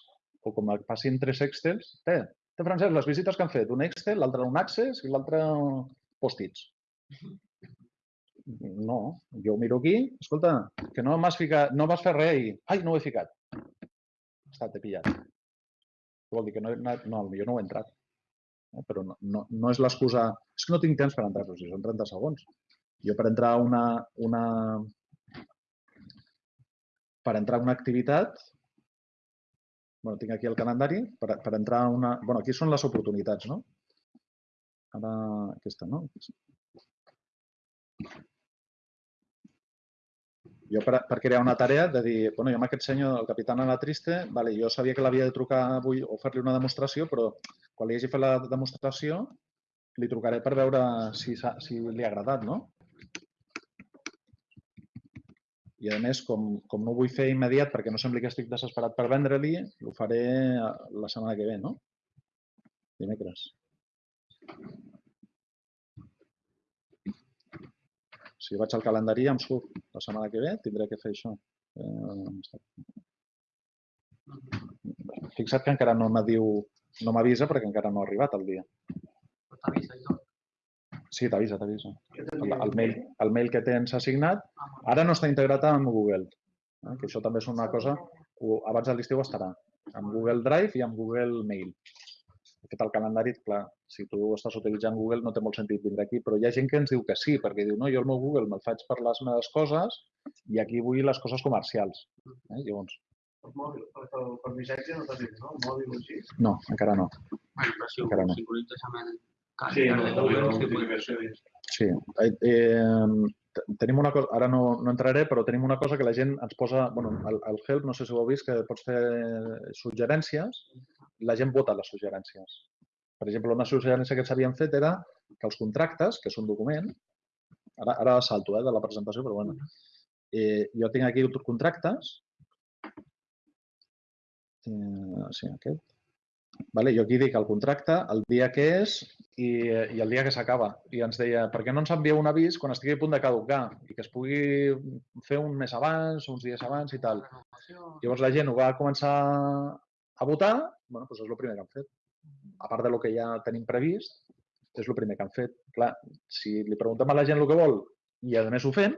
o com passin tres Excels, té, té Francesc, les visites que han fet, un Excel, l'altre un Access i l'altre post-its. No, jo ho miro aquí, escolta, que no m'has ficat, no vas fer res i, ai, no ho he ficat. Està, t'he pillat. Vol dir que no, no, no jo no ho he entrat. Eh? Però no, no, no és l'excusa, és que no tinc temps per entrar, però si són 30 segons. Jo per entrar una, una, per entrar a una activitat, bueno, tinc aquí el calendari, per, per entrar a una... bueno, aquí són les oportunitats, no? Ara, aquesta, no? Jo per, per crear una tarea de dir, bueno, jo amb aquest senyor, el capità Ana Triste, vale, jo sabia que l'havia de trucar avui o fer-li una demostració, però quan li hagi fet la demostració li trucaré per veure si, si li ha agradat, no? I a més, com, com no ho vull fer immediat perquè no sembli que estic desesperat per vendre-li, ho faré la setmana que ve, no? Dimecres. Si vaig al calendari em surt la setmana que ve, tindré que fer això. Eh, fixa't que encara no m'adiu, no m'avisa perquè encara no ha arribat el dia. T'avisa i tot. Sí, t'avisa, t'avisa. El, el, mail, el mail que tens assignat ara no està integrat amb Google, eh? que això també és una cosa, abans de l'estiu estarà, amb Google Drive i amb Google Mail. De fet, el calendari, clar, si tu estàs utilitzant Google no té molt sentit vindre aquí, però hi ha gent que ens diu que sí, perquè diu, no, jo el meu Google me'l faig per les meves coses i aquí vull les coses comercials. Eh? Llavors... El mòbil, per, per, per missatge no t'has dit, no? El mòbil o així? No, encara no. Bueno, però si ho Encara no. sincronitzes amb el Sí, calendari no, de no, no, sí, pues, Sí. Eh, eh, tenim una cosa, ara no, no entraré, però tenim una cosa que la gent ens posa, bueno, el, el Help, no sé si ho heu vist, que pots fer suggerències, la gent vota les suggerències. Per exemple, una suggerència que s'havien fet era que els contractes, que és un document, ara, ara salto eh, de la presentació, però bueno, eh, jo tinc aquí contractes, eh, sí, aquest, Vale, jo aquí dic el contracte, el dia que és i, i el dia que s'acaba. I ens deia, per què no ens envieu un avís quan estigui a punt de caducar i que es pugui fer un mes abans, uns dies abans i tal. Llavors la gent ho va començar a votar, bueno, doncs és el primer que han fet. A part de lo que ja tenim previst, és el primer que han fet. Clar, si li preguntem a la gent el que vol i a més ho fem,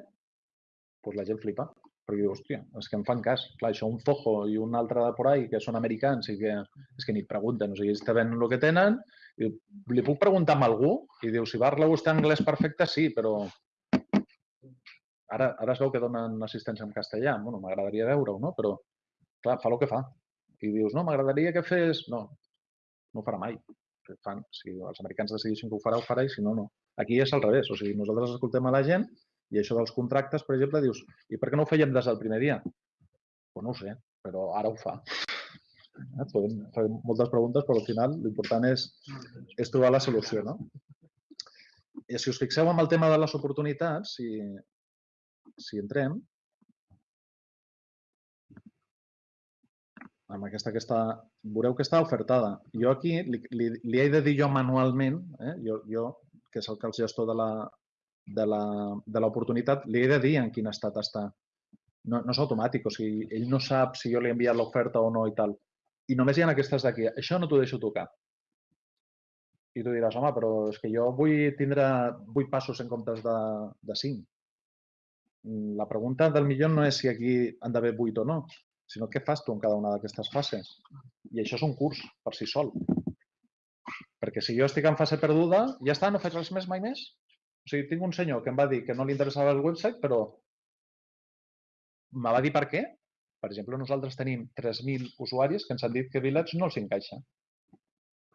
doncs la gent flipa perquè diu, hòstia, és que em fan cas. Clar, això un Fojo i un altre de por ahí, que són americans i que és que ni et pregunten, o sigui, ells te el que tenen, i li puc preguntar a algú? I diu, si parla vostè anglès perfecte, sí, però ara, ara es veu que donen assistència en castellà. Bueno, m'agradaria veure-ho, no? Però, clar, fa el que fa. I dius, no, m'agradaria que fes... No, no ho farà mai. Fan, si els americans decidissin que ho farà, ho farà, i si no, no. Aquí és al revés. O sigui, nosaltres escoltem a la gent i això dels contractes, per exemple, dius, i per què no ho fèiem des del primer dia? Pues no ho sé, però ara ho fa. Eh? Podem fer moltes preguntes, però al final l'important és, és trobar la solució. No? I si us fixeu en el tema de les oportunitats, si, si entrem, amb aquesta que està, veureu que està ofertada. Jo aquí li, li, li he de dir jo manualment, eh? jo, jo, que és el gestor de la de l'oportunitat, li he de dir en quin estat està. No, no és automàtic, o sigui, ell no sap si jo li he enviat l'oferta o no i tal. I només hi ha aquestes d'aquí. Això no t'ho deixo tocar. I tu diràs, home, però és que jo vull tindre 8 passos en comptes de, de 5. La pregunta del millor no és si aquí han d'haver 8 o no, sinó què fas tu en cada una d'aquestes fases. I això és un curs per si sol. Perquè si jo estic en fase perduda, ja està, no faig res més mai més. O sigui, tinc un senyor que em va dir que no li interessava el website, però me va dir per què. Per exemple, nosaltres tenim 3.000 usuaris que ens han dit que Village no els encaixa.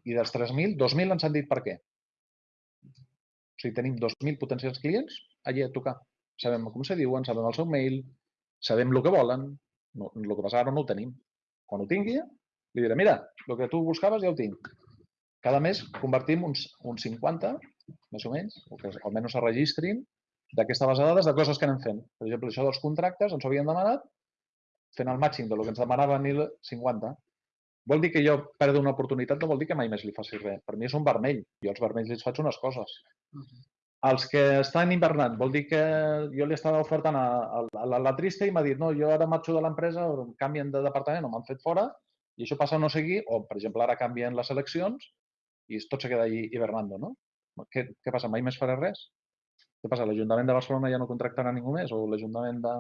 I dels 3.000, 2.000 ens han dit per què. O sigui, tenim 2.000 potencials clients allà a tocar. Sabem com se diuen, sabem el seu mail, sabem el que volen. No, el que passa ara no ho tenim. Quan ho tingui, li diré, mira, el que tu buscaves ja ho tinc. Cada mes convertim uns, uns 50, més o menys, o que almenys es registrin d'aquesta base de dades de coses que anem fent. Per exemple, això dels contractes ens ho havien demanat fent el matching de lo que ens demanaven i el 50. Vol dir que jo perdo una oportunitat, no vol dir que mai més li faci res. Per mi és un vermell. Jo als vermells els faig unes coses. Els que estan hivernant, vol dir que jo li estava ofertant a, a, a la, la trista i m'ha dit no, jo ara marxo de l'empresa, o canvien de departament o m'han fet fora i això passa a no seguir, o per exemple ara canvien les eleccions i tot se queda allí hivernando, no? Què, què passa? Mai més faré res? Què passa? L'Ajuntament de Barcelona ja no contractarà ningú més? O l'Ajuntament de...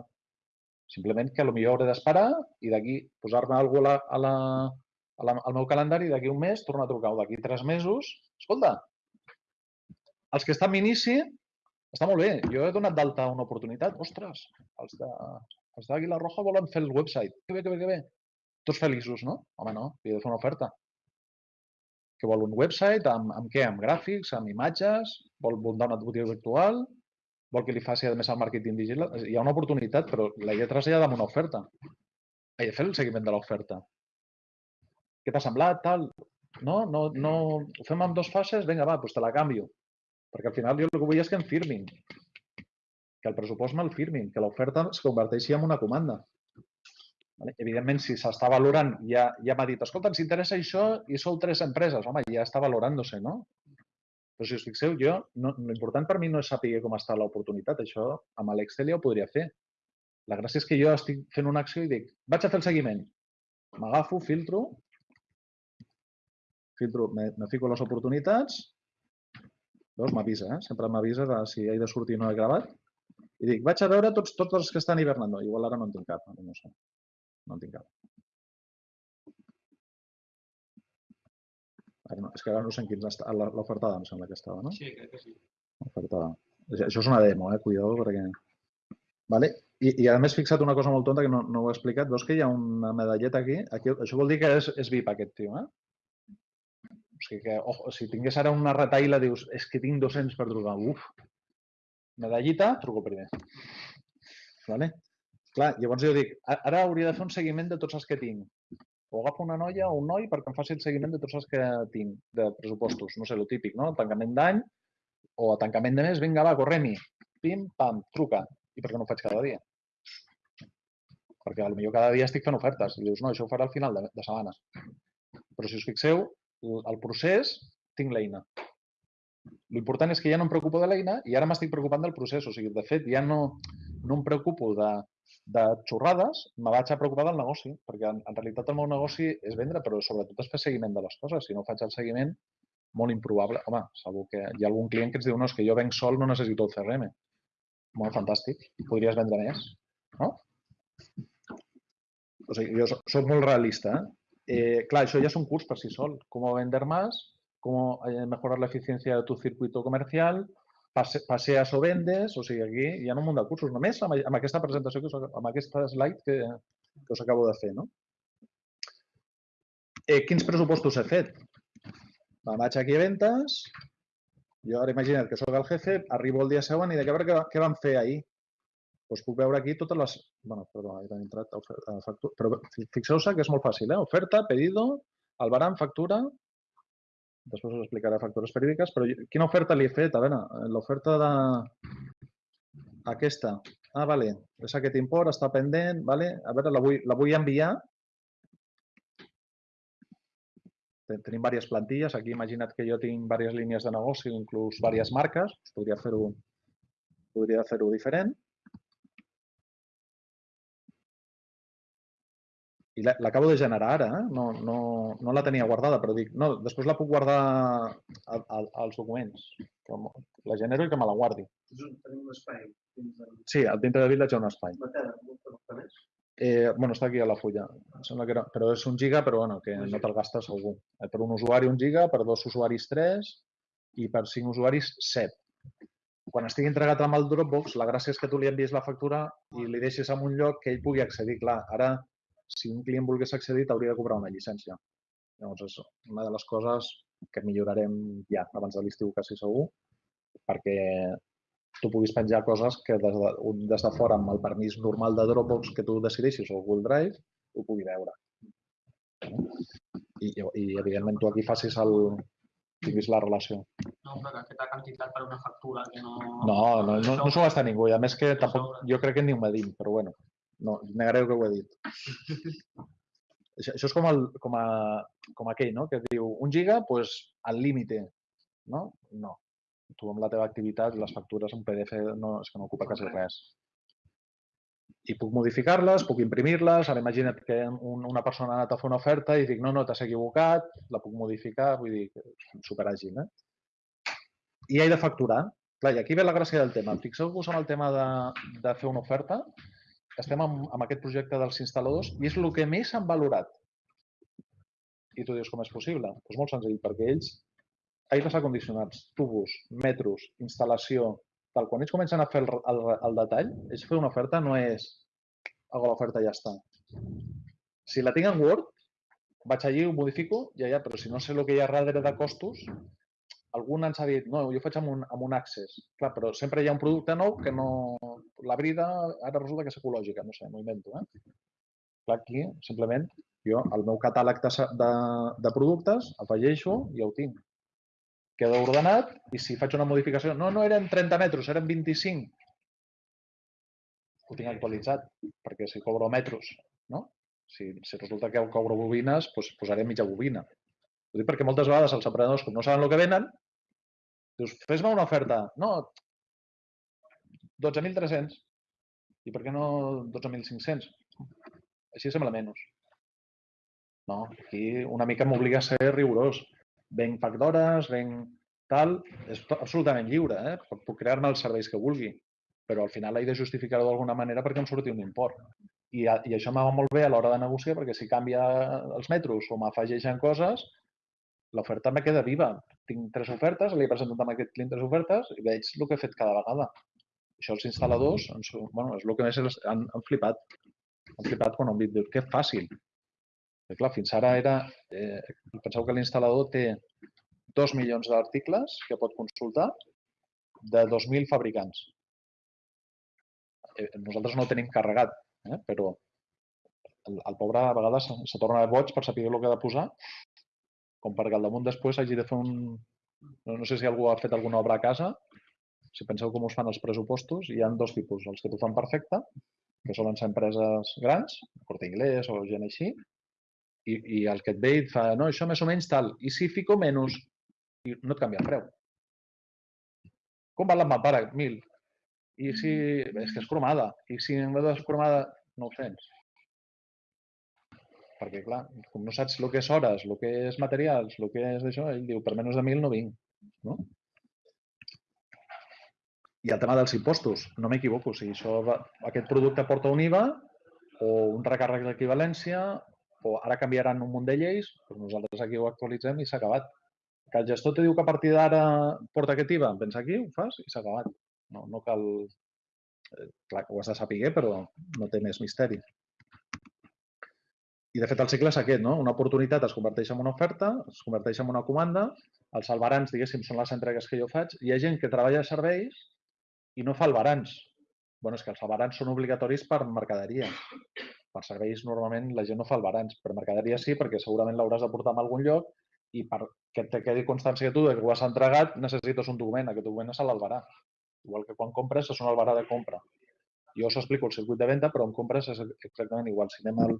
Simplement que potser hauré d'esperar i d'aquí posar-me alguna cosa a la, a la, al meu calendari d'aquí un mes tornar a trucar o d'aquí tres mesos. Escolta, els que estan inici, està molt bé. Jo he donat d'alta una oportunitat. Ostres, els de, els d'Àguila Roja volen fer el website. Que bé, que bé, que bé. Tots feliços, no? Home, no, li he de fer una oferta que vol un website, amb, amb què? Amb gràfics, amb imatges, vol muntar una botiga virtual, vol que li faci, a més, el màrqueting digital. Hi ha una oportunitat, però la he de traslladar amb una oferta. He de fer el seguiment de l'oferta. Què t'ha semblat, tal? No, no, no, ho fem en dues fases? Vinga, va, doncs te la canvio. Perquè al final jo el que vull és que em firmin. Que el pressupost me'l firmin, que l'oferta es converteixi en una comanda. Vale? Evidentment, si s'està valorant, ja, ja m'ha dit, escolta, ens interessa això i sou tres empreses. Home, ja està valorant-se, no? Però si us fixeu, jo, no, l'important per mi no és saber com està l'oportunitat. Això amb l'Excel ja ho podria fer. La gràcia és que jo estic fent una acció i dic, vaig a fer el seguiment. M'agafo, filtro, filtro, me, me fico les oportunitats, Veus, m'avisa, eh? sempre m'avisa de si he de sortir o no he gravat. I dic, vaig a veure tots, tots els que estan hivernant. No, igual ara no en tinc cap, no, no sé. No en tinc cap. Ara no, és que ara no sé en quins està. L'ofertada em sembla que estava, no? Sí, crec que sí. Ofertada. Això és una demo, eh? Cuidado, perquè... Vale? I, I a més, fixa't una cosa molt tonta que no, no ho he explicat. Veus que hi ha una medalleta aquí? aquí això vol dir que és, és VIP aquest tio, eh? O sigui que, ojo, si tingués ara una retaïla, dius, és que tinc 200 per trucar. Uf! Medallita, truco primer. Vale? Clar, llavors jo dic, "A- ara hauria de fer un seguiment de tots els que tinc. O agafo una noia o un noi perquè em faci el seguiment de tots els que tinc de pressupostos. No sé, el típic, no? Tancament d'any o tancament de mes, vinga, va, correm-hi. Pim, pam, truca. I per què no ho faig cada dia? Perquè potser cada dia estic fent ofertes. I dius, no, això ho farà al final de, de setmana. Però si us fixeu, el, procés, tinc l'eina. L'important és que ja no em preocupo de l'eina i ara m'estic preocupant del procés. O sigui, de fet, ja no, no em preocupo de, de xorrades, me vaig a preocupar del negoci, perquè en, en realitat el meu negoci és vendre, però sobretot és fer seguiment de les coses. Si no faig el seguiment, molt improbable. Home, segur que hi ha algun client que ens diu no, és que jo venc sol, no necessito el CRM. Molt fantàstic. Podries vendre més, no? O sigui, jo so- soc molt realista. ¿eh? Eh, claro, eso ya es un curso por sí sol. Cómo vender más, cómo eh, mejorar la eficiencia de tu circuito comercial, pase, paseas o vendes, o sigui, aquí hi ha un munt de cursos. Només amb, amb aquesta presentació, que us, amb aquesta slide que, que us acabo de fer. No? Eh, quins pressupostos he fet? Va, vaig aquí a ventes, jo ara imagina't que sóc el jefe, arribo el dia següent i a veure què, què vam fer ahir. Doncs puc veure aquí totes les... bueno, perdó, he entrat a ofer- a factura, però fi- fixeu-se que és molt fàcil, eh? Oferta, pedido, albarán, factura, després us explicaré factures perídiques, però quina oferta li he fet? A veure, l'oferta de... Aquesta. Ah, vale. És aquest import, està pendent, vale? A veure, la vull, la vull enviar. Ten- Tenim diverses plantilles. Aquí imagina't que jo tinc diverses línies de negoci, inclús diverses marques. Podria fer-ho podria fer-ho diferent. I la- l'acabo de generar ara, eh? no, no, no la tenia guardada, però dic, no, després la puc guardar a, a, als documents. Que la genero i que me la guardi. Tenim un espai dins del Sí, al dintre de Village hi ha un espai. Eh, bueno, està aquí a la fulla. Em sembla que era, però és un giga, però bueno, que no te'l gastes segur. Eh, per un usuari un giga, per dos usuaris tres i per cinc usuaris set. Quan estigui entregat amb el Dropbox, la gràcia és que tu li envies la factura i li deixes en un lloc que ell pugui accedir. Clar, ara, si un client volgués accedir, t'hauria de cobrar una llicència. Llavors, és una de les coses que millorarem ja, abans de l'estiu quasi segur, perquè tu puguis penjar coses que des de, un- des de fora, amb el permís normal de Dropbox que tu decideixis o Google Drive, ho pugui veure. I, i evidentment, tu aquí facis el, tinguis la relació. No, però que aquesta quantitat per una factura que no... No, no, no, no s'ho gasta ningú. I a més que tampoc, jo crec que ni ho medim, però bueno, no, negareu que ho he dit. Això, això és com, el, com, a, com aquell, no? Que diu, un giga, doncs pues, al límite, no? No. Tu amb la teva activitat, les factures en PDF no, és que no ocupa quasi res. I puc modificar-les, puc imprimir-les. Ara imagina't que un, una persona ha anat a fer una oferta i dic, no, no, t'has equivocat, la puc modificar, vull dir, superàgil, eh? I he de facturar. Clar, i aquí ve la gràcia del tema. Fixeu-vos en el tema de, de fer una oferta. Estem amb, amb aquest projecte dels instal·ladors i és el que més han valorat. I tu dius, com és possible? Doncs molt senzill, perquè ells, aires acondicionats, tubos, metros, instal·lació, tal, quan ells comencen a fer el, el, el detall, ells fer una oferta no és hago l'oferta i ja està. Si la tinc en Word, vaig allí, ho modifico, ja, ja, però si no sé el que hi ha darrere de costos, algú ens ha dit, no, jo faig amb un, amb un Access. Clar, però sempre hi ha un producte nou que no... La brida ara resulta que és ecològica, no sé, m'ho invento. Eh? Clar, aquí, simplement, jo el meu catàleg de, de, de productes afegeixo i ja ho tinc. Queda ordenat i si faig una modificació, no, no eren 30 metres, eren 25. Ho tinc actualitzat, perquè si cobro metros, no? Si, si resulta que cobro bobines, doncs posaré mitja bobina. Ho dic perquè moltes vegades els emprenedors, com no saben el que venen, dius, fes-me una oferta. No, 12.300. I per què no 12.500? Així sembla menys. No, aquí una mica m'obliga a ser rigorós. Venc pack d'hores, venc tal, és absolutament lliure, eh? Puc- crear-me els serveis que vulgui, però al final he de justificar-ho d'alguna manera perquè em surti un import. I, i això em va molt bé a l'hora de negociar perquè si canvia els metros o m'afegeixen coses, l'oferta me queda viva. Tinc tres ofertes, li he presentat amb aquest client tres ofertes i veig el que he fet cada vegada. Això els instal·ladors, ens, bueno, és el que més han, han flipat. Han flipat quan han dius, que fàcil. Perquè, clar, fins ara era... Eh, penseu que l'instal·lador té dos milions d'articles que pot consultar de 2.000 fabricants. Eh, nosaltres no tenim carregat, eh, però el, el pobre a vegades se, se torna boig per saber el que ha de posar, com perquè al damunt després hagi de fer un... No, no sé si algú ha fet alguna obra a casa, si penseu com us fan els pressupostos, hi ha dos tipus, els que t'ho fan perfecte, que solen ser empreses grans, Corte Inglés o gent així, i, i el que et ve i et fa, no, això més o menys tal, i si fico menys, i no et canvia el preu. Com val la mampara? 1.000. I si... És que és cromada. I si en vez d'escromada, 900. Perquè, clar, com no saps el que és hores, el que és materials, el que és d'això, ell diu, per menys de 1.000 no vinc. No? I el tema dels impostos, no m'equivoco, si això va, aquest producte porta un IVA o un recàrrec d'equivalència o ara canviaran un munt de lleis, doncs nosaltres aquí ho actualitzem i s'ha acabat. Que el gestor te diu que a partir d'ara porta aquest IVA, vens aquí, ho fas i s'ha acabat. No, no cal... eh, Clar, ho has de saber, però no té més misteri. I de fet el cicle és aquest, no? Una oportunitat es converteix en una oferta, es converteix en una comanda, els albarans, diguéssim, són les entregues que jo faig. Hi ha gent que treballa a serveis i no fa albarans. bueno, és que els albarans són obligatoris per mercaderia. Per serveis normalment la gent no fa albarans, per mercaderia sí, perquè segurament l'hauràs de portar a algun lloc i perquè te quedi constància tu de que ho has entregat necessites un document. Aquest document és l'albarà. Igual que quan compres és un albarà de compra. Jo us explico el circuit de venda, però en compres és exactament igual. Si anem al,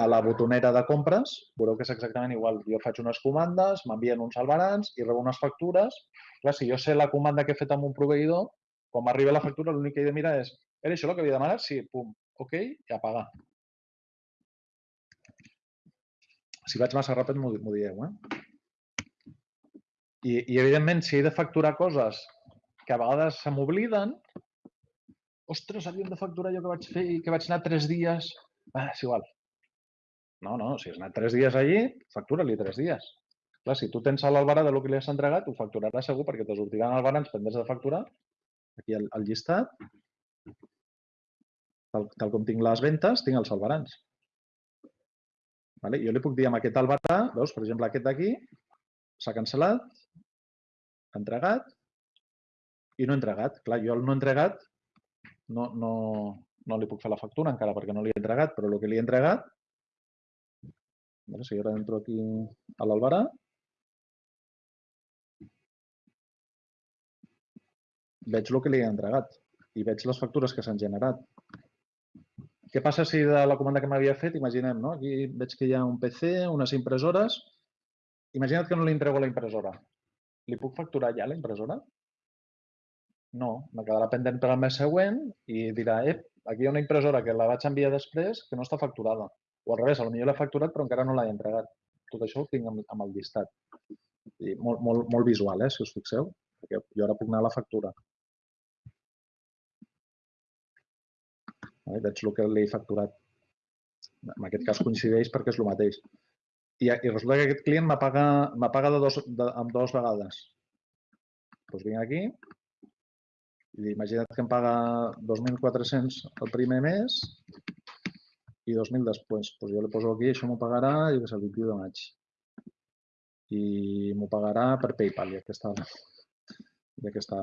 a la botonera de compres, veureu que és exactament igual. Jo faig unes comandes, m'envien uns albarans i rebo unes factures. Clar, si jo sé la comanda que he fet amb un proveïdor, quan m'arriba la factura l'únic que he de mirar és era això el que havia demanat? Sí, pum, ok, i a pagar. Si vaig massa ràpid m'ho dieu, eh? I, I, evidentment, si he de facturar coses que a vegades se m'obliden, ostres, havíem de facturar allò que vaig fer i que vaig anar tres dies. Ah, és igual. No, no, si has anat tres dies allí, factura-li tres dies. Clar, si tu tens a l'albarà de lo que li has entregat, ho facturaràs segur perquè te sortiran albarans pendents de facturar. Aquí al, al llistat, tal, tal com tinc les ventes, tinc els albarans. Vale? Jo li puc dir amb aquest albarà, veus, per exemple, aquest d'aquí, s'ha cancel·lat, entregat i no entregat. Clar, jo el no entregat no, no, no li puc fer la factura encara perquè no li he entregat, però el que li he entregat, vale, si ara entro aquí a l'albarà, veig el que li he entregat i veig les factures que s'han generat. Què passa si de la comanda que m'havia fet, imaginem, no? aquí veig que hi ha un PC, unes impressores, imagina't que no li entrego la impressora. Li puc facturar ja la impressora? No, me quedarà pendent per al mes següent i dirà, ep, aquí hi ha una impressora que la vaig enviar després que no està facturada. O al revés, potser l'he facturat però encara no l'he entregat. Tot això ho tinc amb, amb el llistat. I molt, molt, molt visual, eh, si us fixeu, perquè jo ara puc anar a la factura. Veig el que li he facturat. En aquest cas coincideix perquè és el mateix. I, i resulta que aquest client me paga, me paga de dos, de, amb dues vegades. Doncs vinc aquí i imagina't que em paga 2.400 el primer mes i 2.000 després. Doncs jo li poso aquí, això m'ho pagarà i que és el 21 de maig. I m'ho pagarà per PayPal, ja que està, ja que està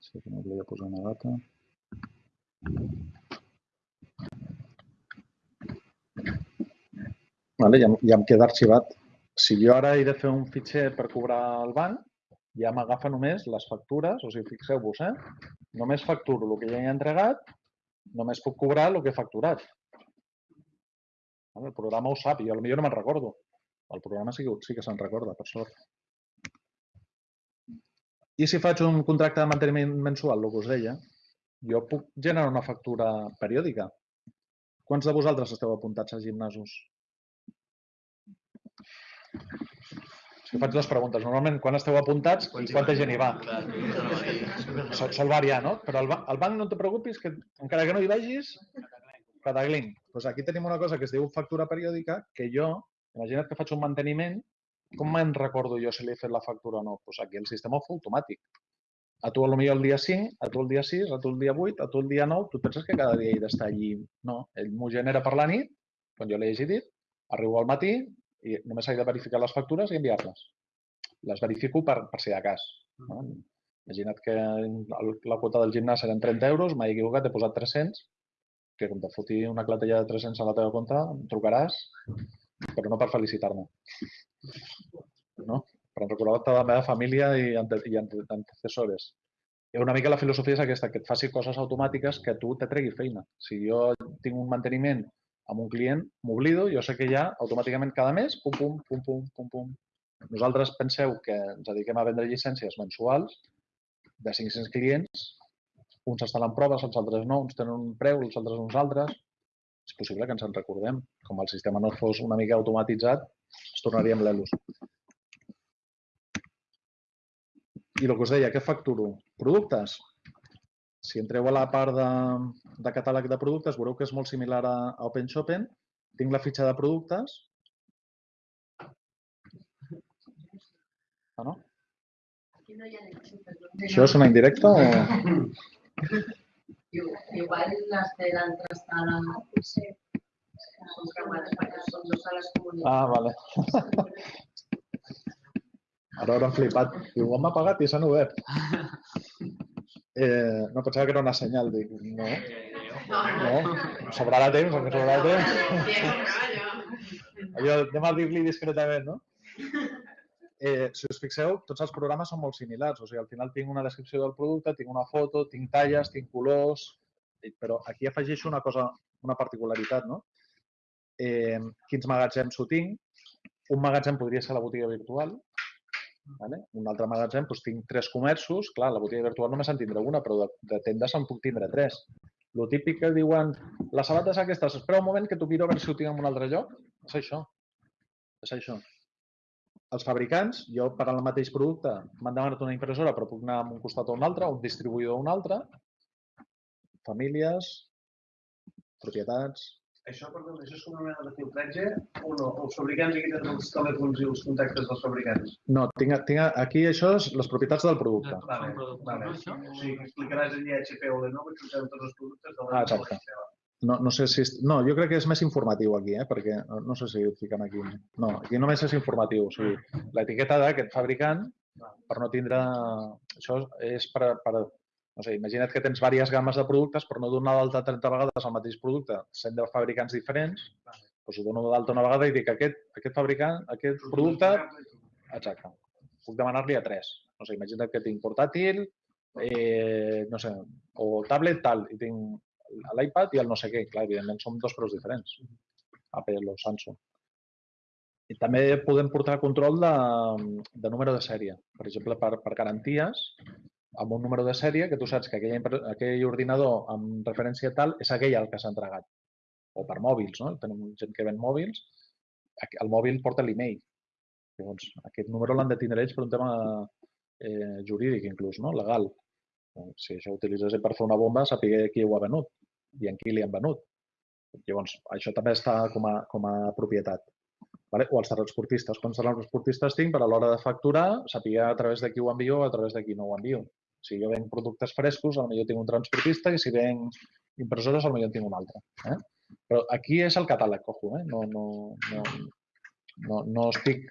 Sí que no volia posar una data. Vale, ja, ja em queda arxivat. Si jo ara he de fer un fitxer per cobrar al banc, ja m'agafa només les factures, o sigui, fixeu-vos, eh? Només facturo el que ja he entregat, només puc cobrar el que he facturat. El programa ho sap, jo potser no me'n recordo. El programa sí sí que se'n recorda, per sort. I si faig un contracte de manteniment mensual, el que us deia, jo puc generar una factura periòdica. Quants de vosaltres esteu apuntats a gimnasos? Si faig dues preguntes. Normalment, quan esteu apuntats i quanta gent hi va? Sol, sol variar, no? Però al, ba al banc no et preocupis, que encara que no hi vagis, cadaglin. Doncs aquí tenim una cosa que es diu factura periòdica, que jo, imagina't que faig un manteniment, com me'n recordo jo si li he fet la factura o no? Doncs aquí el sistema ho fa automàtic. A tu potser el dia 5, a tu el dia 6, a tu el dia 8, a tu el dia 9, tu penses que cada dia he d'estar allí. No, ell m'ho genera per la nit, quan jo l'he dit, arribo al matí i només he de verificar les factures i enviar-les. Les verifico per, per si de cas. No? Imagina't que la quota del gimnàs eren 30 euros, m'he equivocat, he posat 300, que com te foti una clatella de 300 a la teva compte, em trucaràs, però no per felicitar-me. No? Per recordar-te de la meva família i, ante, i ante, antecessores. I una mica la filosofia és aquesta, que et faci coses automàtiques que tu te tregui feina. Si jo tinc un manteniment amb un client, m'oblido, jo sé que ja automàticament cada mes, pum, pum, pum, pum, pum, pum. Nosaltres penseu que ens dediquem a vendre llicències mensuals de 500 clients, uns estan en proves, els altres no, uns tenen un preu, els altres uns altres. És possible que ens en recordem. Com el sistema no fos una mica automatitzat, es tornaríem l'ELUS. I el que us deia, què facturo? Productes. Si entreu a la part de, de catàleg de productes, veureu que és molt similar a, a Open Shopping. Tinc la fitxa de productes. Ah, no? Això és una indirecta o...? Igual las de la entrada son cámaras para son dos salas comunitarias. Ah, vale. Ara hauran flipat. Diu, m'ha pagat i s'han obert. Eh, no, pensava que era una senyal. Dic, no, no, sobrarà temps, que sobrarà temps. Allò, anem a dir-li discretament, no? Eh, si us fixeu, tots els programes són molt similars. O sigui, al final tinc una descripció del producte, tinc una foto, tinc talles, tinc colors, eh, però aquí afegeixo una cosa, una particularitat, no? Eh, quins magatzems ho tinc? Un magatzem podria ser la botiga virtual, vale? un altre magatzem, doncs tinc tres comerços, clar, la botiga virtual només en tindré una, però de, de tendes en puc tindre tres. Lo típic que diuen, les sabates aquestes, espera un moment que t'ho miro a veure si ho tinc en un altre lloc. És això. És això. Els fabricants, jo per al mateix producte m'han demanat una impressora però puc anar a un costat o un altre, un distribuïdor o un altre. Famílies, propietats... Això, perdó, això és com una mena de filtratge o no? Els fabricants aquí tenen els telèfons i els contactes dels fabricants. No, tinc, tinc, aquí això és les propietats del producte. Vale, Són productes, vale. no, això? O sigui, explicaràs allà a HP o Lenovo que utilitzem tots els productes de Ah, la exacte. No, no sé si... No, jo crec que és més informatiu aquí, eh? perquè no- no sé si ho fiquen aquí. No, aquí només és informatiu. O sigui, l'etiqueta d'aquest fabricant, per no tindre... Això és per, per... No sé, imagina't que tens diverses gammes de productes, per no donar d'alta 30 vegades el mateix producte, sent de fabricants diferents, doncs ho dono d'alta una vegada i dic aquest, aquest fabricant, aquest producte, exacte, puc demanar-li a tres. No sé, imagina't que tinc portàtil, eh, no sé, o tablet tal, i tinc l'iPad i el no sé què. Clar, evidentment són dos preus diferents, Apple o Samsung. I també podem portar control de, de número de sèrie. Per exemple, per, per garanties, amb un número de sèrie que tu saps que aquell, aquell ordinador amb referència tal és aquell al que s'ha entregat. O per mòbils, no? Tenim gent que ven mòbils, el mòbil porta l'email. Llavors, aquest número l'han de tindre ells per un tema eh, jurídic, inclús, no? legal. Si això ho utilitzés per fer una bomba, saber qui ho ha venut i en qui li han venut. Llavors, això també està com a, com a propietat. Vale? O els transportistes. Quants transportistes tinc per a l'hora de facturar, saber a través de qui ho envio o a través de qui no ho envio. Si jo venc productes frescos, potser tinc un transportista i si venc impressores, potser en tinc un altre. Eh? Però aquí és el catàleg, cojo, eh? no, no, no, no, no estic,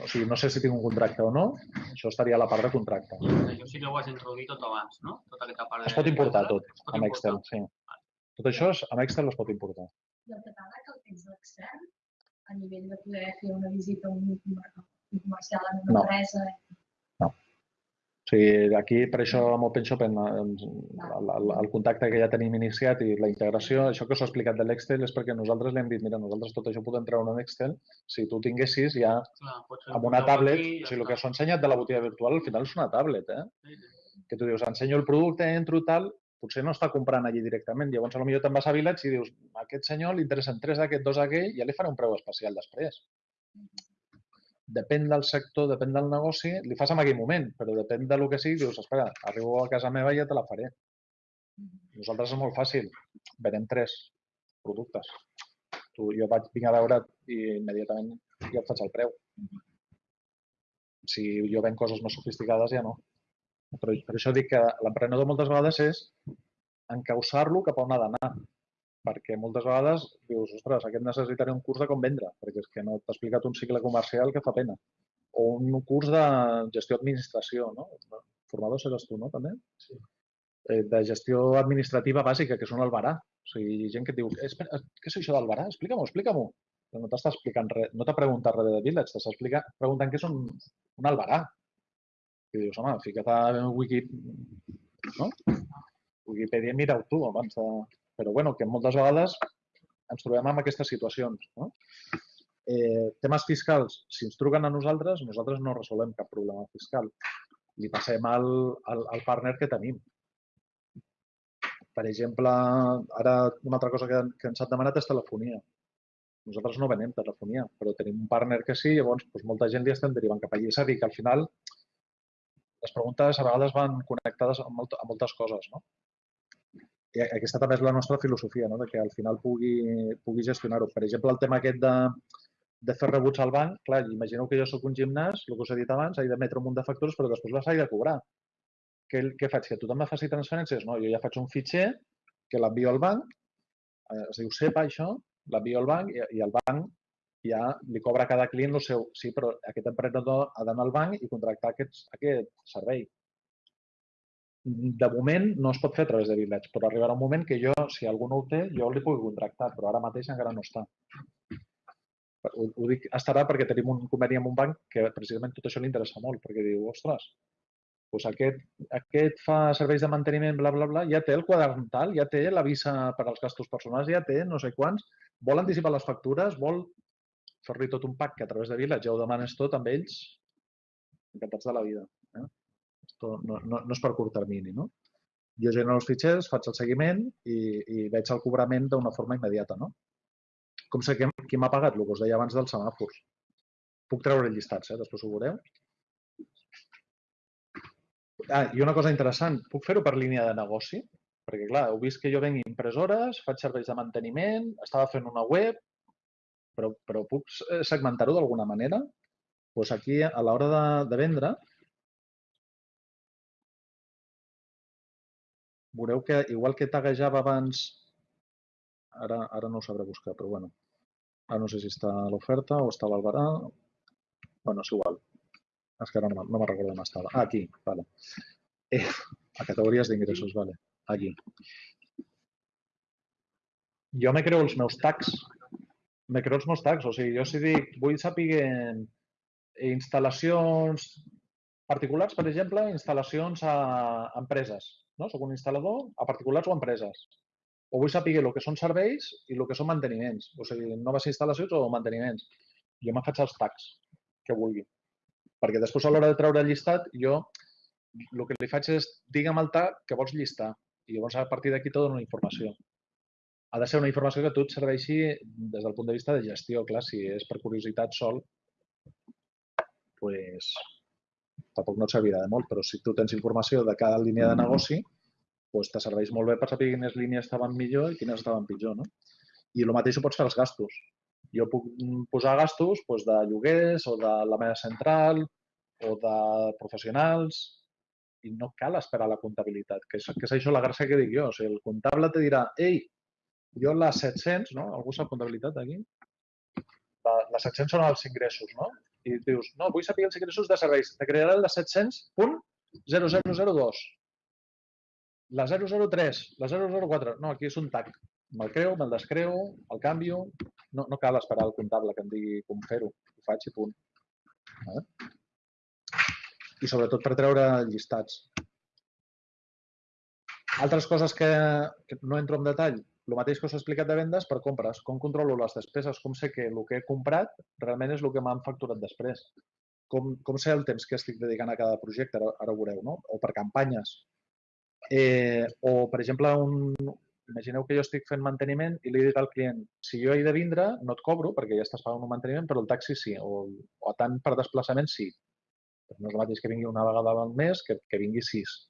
o sigui, no sé si tinc un contracte o no, això estaria a la part de contracte. Això sí que ho has introduït tot abans, no? Tota aquesta part de... Es pot importar tot pot amb importar. Excel, sí. Tot això és, amb Excel es pot importar. I el catàleg el tens d'Excel a nivell de poder fer una visita a un comercial en una No. empresa. Sigui, aquí, per això, amb OpenShop, en, en, el, contacte que ja tenim iniciat i la integració, això que us he explicat de l'Excel és perquè nosaltres li hem dit, mira, nosaltres tot això podem treure en Excel, si tu tinguessis ja Clar, amb un una tablet, aquí o sigui, el que s'ha ensenyat de la botiga virtual al final és una tablet, eh? Que tu dius, ensenyo el producte, entro tal, potser no està comprant allí directament. Llavors, potser te'n vas a Village i dius, a aquest senyor li interessen tres d'aquest, dos d'aquell, ja li faré un preu especial després. Depèn del sector, depèn del negoci, li fas en aquell moment, però depèn del que sigui, dius, espera, arribo a casa meva i ja te la faré. Nosaltres és molt fàcil, venem tres productes. Tu, jo vaig, vinc a veure't i immediatament ja et faig el preu. Si jo venc coses més sofisticades, ja no. Però per això dic que l'emprenedor moltes vegades és encausar-lo cap a on ha d'anar. Perquè moltes vegades dius, ostres, aquest necessitaré un curs de com vendre, perquè és que no t'ha explicat un cicle comercial que fa pena. O un curs de gestió administració, no? Formador seràs tu, no, també? Sí. Eh, de gestió administrativa bàsica, que és un albarà. O sigui, gent que et diu, espera, què és això d'albarà? Explica-m'ho, explica-m'ho. No t'està explicant res, no t'ha preguntat res de Village, t'està preguntant què és un, un albarà. I dius, home, fica't a Wiki, no? Wikipedia mira-ho tu abans de... Però bueno, que moltes vegades ens trobem amb aquestes situacions. No? Eh, temes fiscals, si ens truquen a nosaltres, nosaltres no resolem cap problema fiscal. Li passem al, al, al partner que tenim. Per exemple, ara una altra cosa que, que ens han demanat és telefonia. Nosaltres no venem telefonia, però tenim un partner que sí, llavors doncs, molta gent li estem derivant cap allà. És a dir, que al final les preguntes a vegades van connectades amb, molt, amb moltes coses, no? I aquesta també és la nostra filosofia, no? de que al final pugui, pugui gestionar-ho. Per exemple, el tema aquest de, de fer rebuts al banc, clar, imagineu que jo sóc un gimnàs, el que us he dit abans, he d'emetre un munt de factures, però després les he de cobrar. Què, què faig? Que tothom me faci transferències? No, jo ja faig un fitxer que l'envio al banc, eh, es diu SEPA això, l'envio al banc i, i el banc ja li cobra a cada client el seu. Sí, però aquest emprenedor ha d'anar al banc i contractar aquests, aquest servei. De moment no es pot fer a través de Village, però arribarà un moment que jo, si algú no ho té, jo li pugui contractar, però ara mateix encara no està. Ho, ho dic estarà perquè tenim un conveni amb un banc que precisament tot això li interessa molt, perquè diu, ostres, doncs aquest, aquest fa serveis de manteniment, bla, bla, bla, ja té el quadern tal, ja té la visa per als gastos personals, ja té no sé quants, vol anticipar les factures, vol fer-li tot un pack que a través de Village ja ho demanes tot amb ells, encantats de la vida. No, no, no és per curt termini, no? Jo genero els fitxers, faig el seguiment i, i veig el cobrament d'una forma immediata, no? Com sé que, qui m'ha pagat, el que us deia abans dels semàfors. Puc treure llistats, eh? després ho veureu. Ah, i una cosa interessant, puc fer-ho per línia de negoci? Perquè, clar, heu vist que jo venc impressores, faig serveis de manteniment, estava fent una web, però, però puc segmentar-ho d'alguna manera? Doncs aquí, a l'hora de, de vendre, veureu que, igual que taguejava abans, ara, ara no ho sabré buscar, però bueno, ara no sé si està a l'oferta o està l'albarà. Bueno, és igual. És que ara no, no me'n recordo on estava. Ah, aquí, vale. Eh, a categories d'ingressos, vale. Aquí. Jo me creo els meus tags. Me creo els meus tags. O sigui, jo si dic, vull saber instal·lacions particulars, per exemple, instal·lacions a empreses. No? Soc un instal·lador a particulars o empreses. O vull saber el que són serveis i el que són manteniments. O sigui, noves instal·lacions o manteniments. Jo me faig els tags que vulgui. Perquè després a l'hora de treure el llistat, jo el que li faig és digue'm el tag que vols llistar. I llavors a partir d'aquí t'ho dono informació. Ha de ser una informació que a tu et serveixi des del punt de vista de gestió. Clar, si és per curiositat sol, pues, tampoc no et servirà de molt, però si tu tens informació de cada línia de negoci, pues, te serveix molt bé per saber quines línies estaven millor i quines estaven pitjor. No? I el mateix ho pots fer als gastos. Jo puc posar gastos doncs, de lloguers o de la meva central o de professionals i no cal esperar la comptabilitat, que és, que és això la gràcia que dic jo. O sigui, el comptable te dirà, ei, jo les 700, no? Algú sap comptabilitat aquí? La, les 700 són els ingressos, no? I dius, no, vull saber els ingressos de serveis. Te crearà el de 700.0002. La 003, la 004. No, aquí és un tag. Me'l creu, me'l descreu, el canvio. No, no cal esperar el comptable que em digui com fer-ho. Ho faig i punt. Vale? I sobretot per treure llistats. Altres coses que, que no entro en detall, el mateix que us he explicat de vendes per compres. Com controlo les despeses? Com sé que el que he comprat realment és el que m'han facturat després? Com, com sé el temps que estic dedicant a cada projecte? Ara, ara ho veureu, no? O per campanyes. Eh, o, per exemple, un, imagineu que jo estic fent manteniment i li dic al client, si jo he de vindre, no et cobro perquè ja estàs pagant un manteniment, però el taxi sí, o, o tant per desplaçament sí. Però no és el mateix que vingui una vegada al mes que, que vingui sis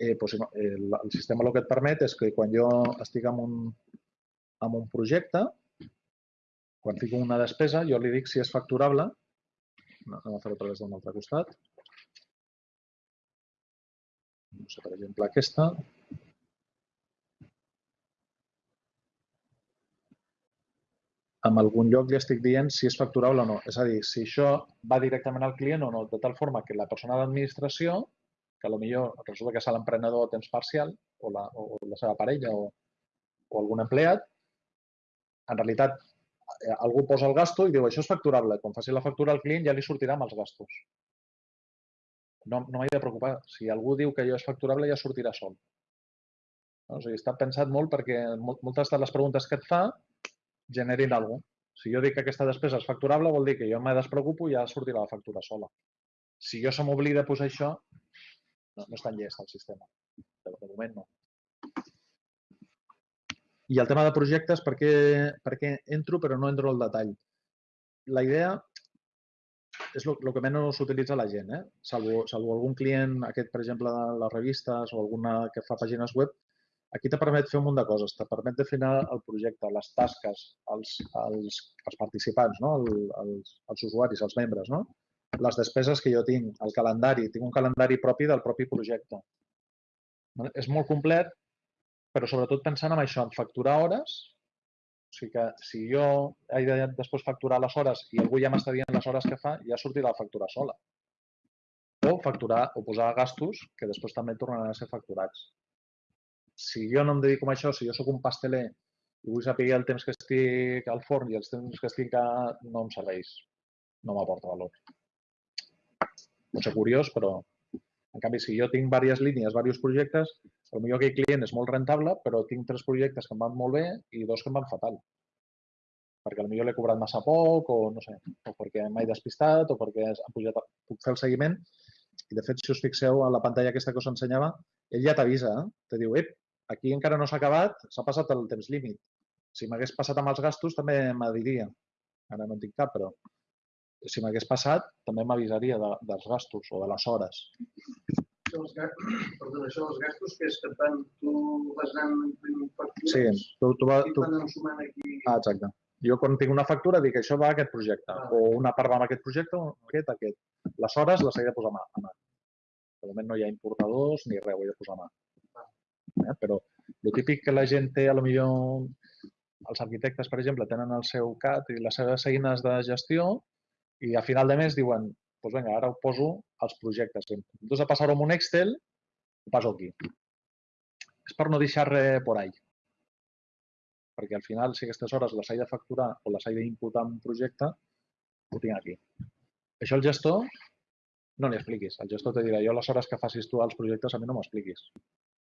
eh, doncs, el, el sistema el que et permet és que quan jo estic en un, en un projecte, quan fico una despesa, jo li dic si és facturable. Anem a fer-ho a través d'un altre costat. No sé, per exemple, aquesta. en algun lloc li estic dient si és facturable o no. És a dir, si això va directament al client o no, de tal forma que la persona d'administració que millor resulta que és l'emprenedor a temps parcial o la, o la seva parella o, o algun empleat, en realitat eh, algú posa el gasto i diu això és facturable. Quan faci la factura al client ja li sortirà amb els gastos. No, no m'he de preocupar. Si algú diu que allò és facturable ja sortirà sol. O sigui, està pensat molt perquè moltes de les preguntes que et fa generin alguna cosa. Si jo dic que aquesta despesa és facturable, vol dir que jo me despreocupo i ja sortirà la factura sola. Si jo se m'oblida posar això, no, no és tan llest el sistema. De, de moment no. I el tema de projectes, per què, per què entro però no entro al detall? La idea és el que menys s'utilitza la gent, eh? salvo, salvo algun client, aquest per exemple de les revistes o alguna que fa pàgines web, aquí te permet fer un munt de coses, te permet definir el projecte, les tasques, els, els, els participants, no? el, els, els usuaris, els membres, no? Les despeses que jo tinc, el calendari, tinc un calendari propi del propi projecte. És molt complet, però sobretot pensant en això, en facturar hores O sigui que si jo he de després facturar les hores i algú ja m'està dient les hores que fa, ja sortirà la factura sola. O facturar o posar gastos que després també tornaran a ser facturats. Si jo no em dedico a això, si jo sóc un pasteler i vull saber el temps que estic al forn i els temps que estic a... no em serveix. No m'aporta valor. Pot ser curiós, però en canvi, si jo tinc diverses línies, diversos projectes, potser aquell client és molt rentable, però tinc tres projectes que em van molt bé i dos que em van fatal. Perquè potser l'he cobrat massa poc o no sé, o perquè m'he despistat o perquè han pujat, puc fer el seguiment. I de fet, si us fixeu a la pantalla aquesta que us ensenyava, ell ja t'avisa, eh? te diu, ep, aquí encara no s'ha acabat, s'ha passat el temps límit. Si m'hagués passat amb els gastos també m'adiria. Ara no en tinc cap, però si m'hagués passat també m'avisaria de, dels gastos o de les hores. Gastos, perdona, això dels gastos que és que tant tu vas anant factures Sí, tu, tu, va, i tu, van ensumant aquí. Ah, exacte. Jo quan tinc una factura dic això va a aquest projecte, Ah. o una part va a aquest projecte, o aquest, aquest. Les hores les he de posar a mà. a mà. De moment no hi ha importadors ni res, ho he de posar a mà. Eh? Però el típic que la gent té, a lo millor els arquitectes, per exemple, tenen el seu CAT i les seves eines de gestió i a final de mes diuen, doncs vinga, ara ho poso als projectes. En comptes de passar-ho en un Excel, ho passo aquí. És per no deixar res por ahí perquè al final, si aquestes hores les he de facturar o les he d'imputar en un projecte, ho tinc aquí. Això el gestor no li expliquis. El gestor te dirà, jo les hores que facis tu als projectes a mi no m'ho expliquis.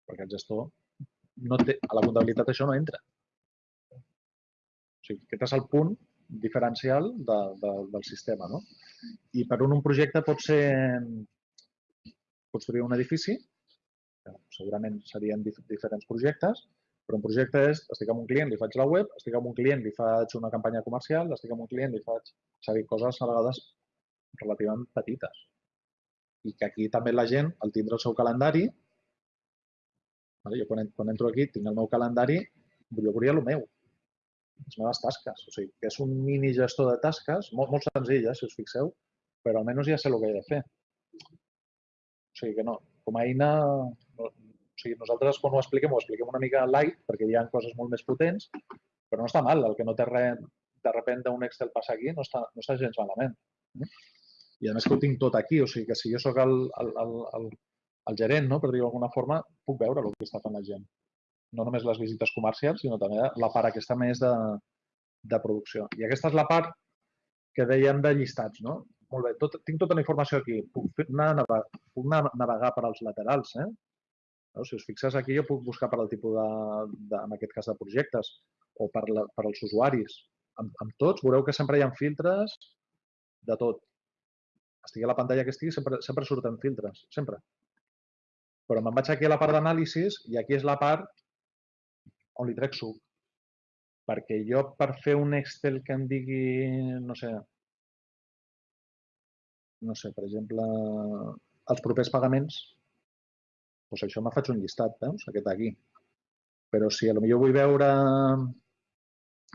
Perquè el gestor, no té, a la comptabilitat això no entra. O sigui, aquest és el punt diferencial de, de, del sistema. No? I per un, un projecte pot ser construir un edifici, segurament serien dif diferents projectes, però un projecte és, estic amb un client, li faig la web, estic amb un client, li faig una campanya comercial, estic amb un client, li faig... Dir, coses a vegades relativament petites. I que aquí també la gent, al tindre el seu calendari, vale? jo quan, quan entro aquí tinc el meu calendari, jo volia el meu, les meves tasques. O sigui, que és un mini gestor de tasques, molt, molt senzill, eh, si us fixeu, però almenys ja sé el que he de fer. O sigui que no, com a eina, no, o sigui, nosaltres quan ho expliquem, ho expliquem una mica light, perquè hi ha coses molt més potents, però no està mal. El que no té res, de repente un Excel passa aquí, no està, no està gens malament. I a més que ho tinc tot aquí, o sigui que si jo sóc el, el, el, el, el gerent, no, per dir-ho d'alguna forma, puc veure el que està fent la gent. No només les visites comercials, sinó també la part aquesta més de, de producció. I aquesta és la part que dèiem de llistats, no? Molt bé, tot, tinc tota la informació aquí. Puc, anar, navegar, puc anar navegar per als laterals, eh? No? Si us fixes aquí, jo puc buscar per al tipus de, de, en aquest cas, de projectes o per, la, per als usuaris. Amb, amb tots veureu que sempre hi ha filtres de tot. Estigui a la pantalla que estigui, sempre, sempre surten filtres, sempre. Però me'n vaig aquí a la part d'anàlisis i aquí és la part on li trec suc. Perquè jo, per fer un Excel que em digui, no sé, no sé, per exemple, els propers pagaments, doncs això me faig un llistat, veus? Aquest aquí. Però si a lo millor vull veure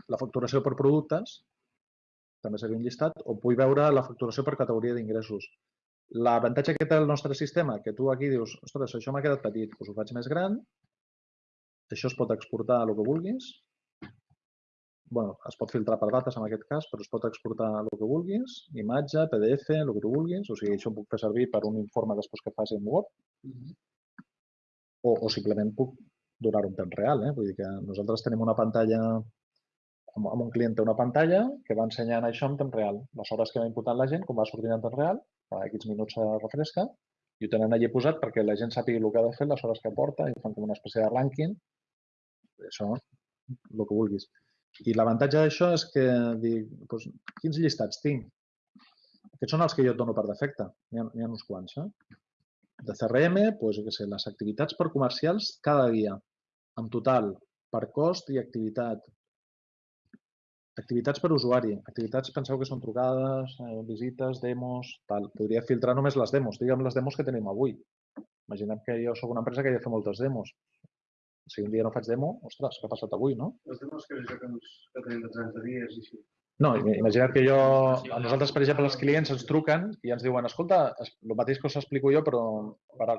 la facturació per productes, també seria un llistat, o vull veure la facturació per categoria d'ingressos. L'avantatge que té el nostre sistema, que tu aquí dius, ostres, això m'ha quedat petit, doncs ho faig més gran, això es pot exportar a el que vulguis, bueno, es pot filtrar per dates en aquest cas, però es pot exportar el que vulguis, imatge, PDF, el que tu vulguis, o sigui, això ho puc fer servir per un informe després que faci en Word, o, o simplement puc donar un temps real. Eh? Vull dir que nosaltres tenim una pantalla, amb, amb un client té una pantalla que va ensenyant això en temps real. Les hores que va imputant la gent, com va sortint en temps real, a aquests minuts se refresca, i ho tenen allà posat perquè la gent sàpiga el que ha de fer, les hores que porta, i fan com una espècie de rànquing. Això, el que vulguis. I l'avantatge d'això és que dic, doncs, quins llistats tinc? Aquests són els que jo et dono per defecte. N'hi ha, n'hi ha uns quants. Eh? De CRM, doncs, què sé, les activitats per comercials cada dia, en total, per cost i activitat. Activitats per usuari. Activitats, penseu que són trucades, eh, visites, demos, tal. Podria filtrar només les demos. Digue'm les demos que tenim avui. Imaginem que jo sóc una empresa que ja fa moltes demos. Si un dia no faig demo, ostres, què ha passat avui, no? Les demás que, que, ens, que tenim de 30 dies i així. No, im- imagina't que jo, a nosaltres, per exemple, els clients ens truquen i ens diuen, escolta, es- el mateix que us explico jo, però per,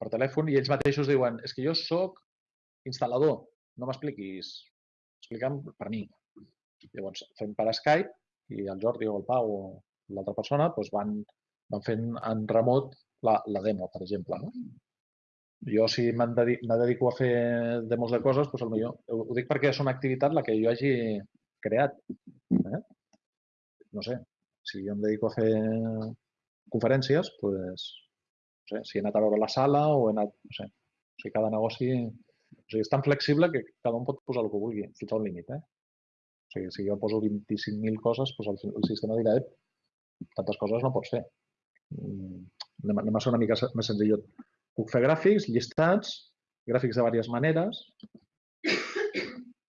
per telèfon, i ells mateixos diuen, és que jo sóc instal·lador, no m'expliquis explicant per mi. Llavors, fem per Skype i el Jordi o el Pau o l'altra persona doncs van, van fent en remot la, la demo, per exemple. No? Jo, si me dedico a fer demos de coses, doncs potser ho, ho dic perquè és una activitat la que jo hagi creat. Eh? No sé, si jo em dedico a fer conferències, doncs, no sé, si he anat a veure la sala o he anat, no sé, o sigui, cada negoci o sigui, és tan flexible que cada un pot posar el que vulgui, fins a un límit. Eh? O sigui, si jo poso 25.000 coses, doncs el, el sistema dirà "Ep, tantes coses no pots fer. Mm, Anem, anem a ser una mica més senzillot. Puc fer gràfics, llistats, gràfics de diverses maneres,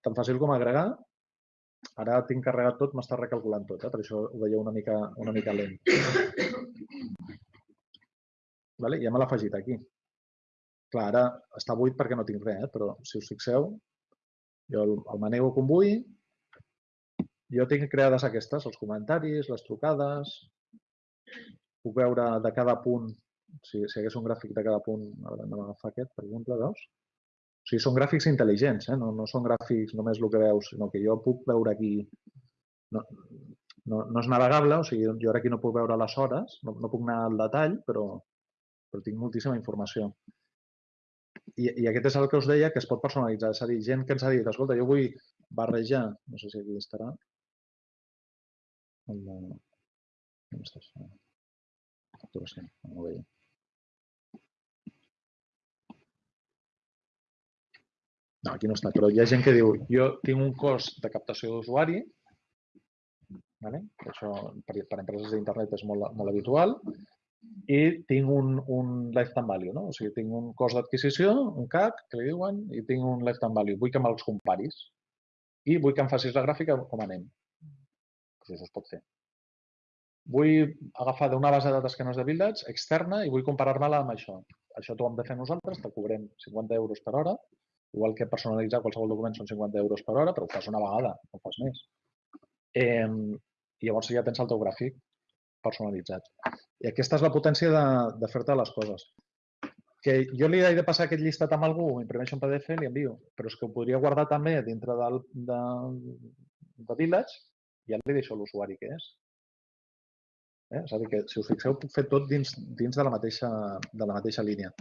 tan fàcil com agregar. Ara tinc carregat tot, m'està recalculant tot, eh? per això ho veieu una mica, una mica lent. Vale? Ja me l'ha afegit aquí. Clar, ara està buit perquè no tinc res, eh? però si us fixeu, jo el, el manego com vull, jo tinc creades aquestes, els comentaris, les trucades, puc veure de cada punt, si, si hagués un gràfic de cada punt, ara anem a agafar aquest, per exemple, veus? O sigui, són gràfics intel·ligents, eh? no, no són gràfics només el que veus, sinó que jo puc veure aquí, no, no, no és navegable, o sigui, jo ara aquí no puc veure les hores, no, no puc anar al detall, però, però tinc moltíssima informació. I, I aquest és el que us deia, que es pot personalitzar. És a dir, gent que ens ha dit, escolta, jo vull barrejar, no sé si aquí estarà, el. On està això? Facturació, no ho veia. No, aquí no està, però hi ha gent que diu, jo tinc un cost de captació d'usuari, vale? això per, per empreses d'internet és molt, molt habitual, i tinc un, un lifetime value, no? o sigui, tinc un cost d'adquisició, un CAC, que li diuen, i tinc un lifetime value. Vull que me'ls comparis i vull que em facis la gràfica com anem. Pues això es pot fer. Vull agafar d'una base de dades que no és de Village, externa, i vull comparar-me-la amb això. Això t'ho hem de fer nosaltres, te cobrem 50 euros per hora, igual que personalitzar qualsevol document són 50 euros per hora, però ho fas una vegada, no ho fas més. Eh, I llavors ja tens el teu gràfic personalitzat. I aquesta és la potència de, de fer-te les coses. Que jo li he de passar aquest llistat amb algú, imprimeixo un PDF i li envio, però és que ho podria guardar també dintre del, de, de Village i ja li deixo l'usuari que és. Eh? És a dir, que si us fixeu, puc fer tot dins, dins de, la mateixa, de la mateixa línia.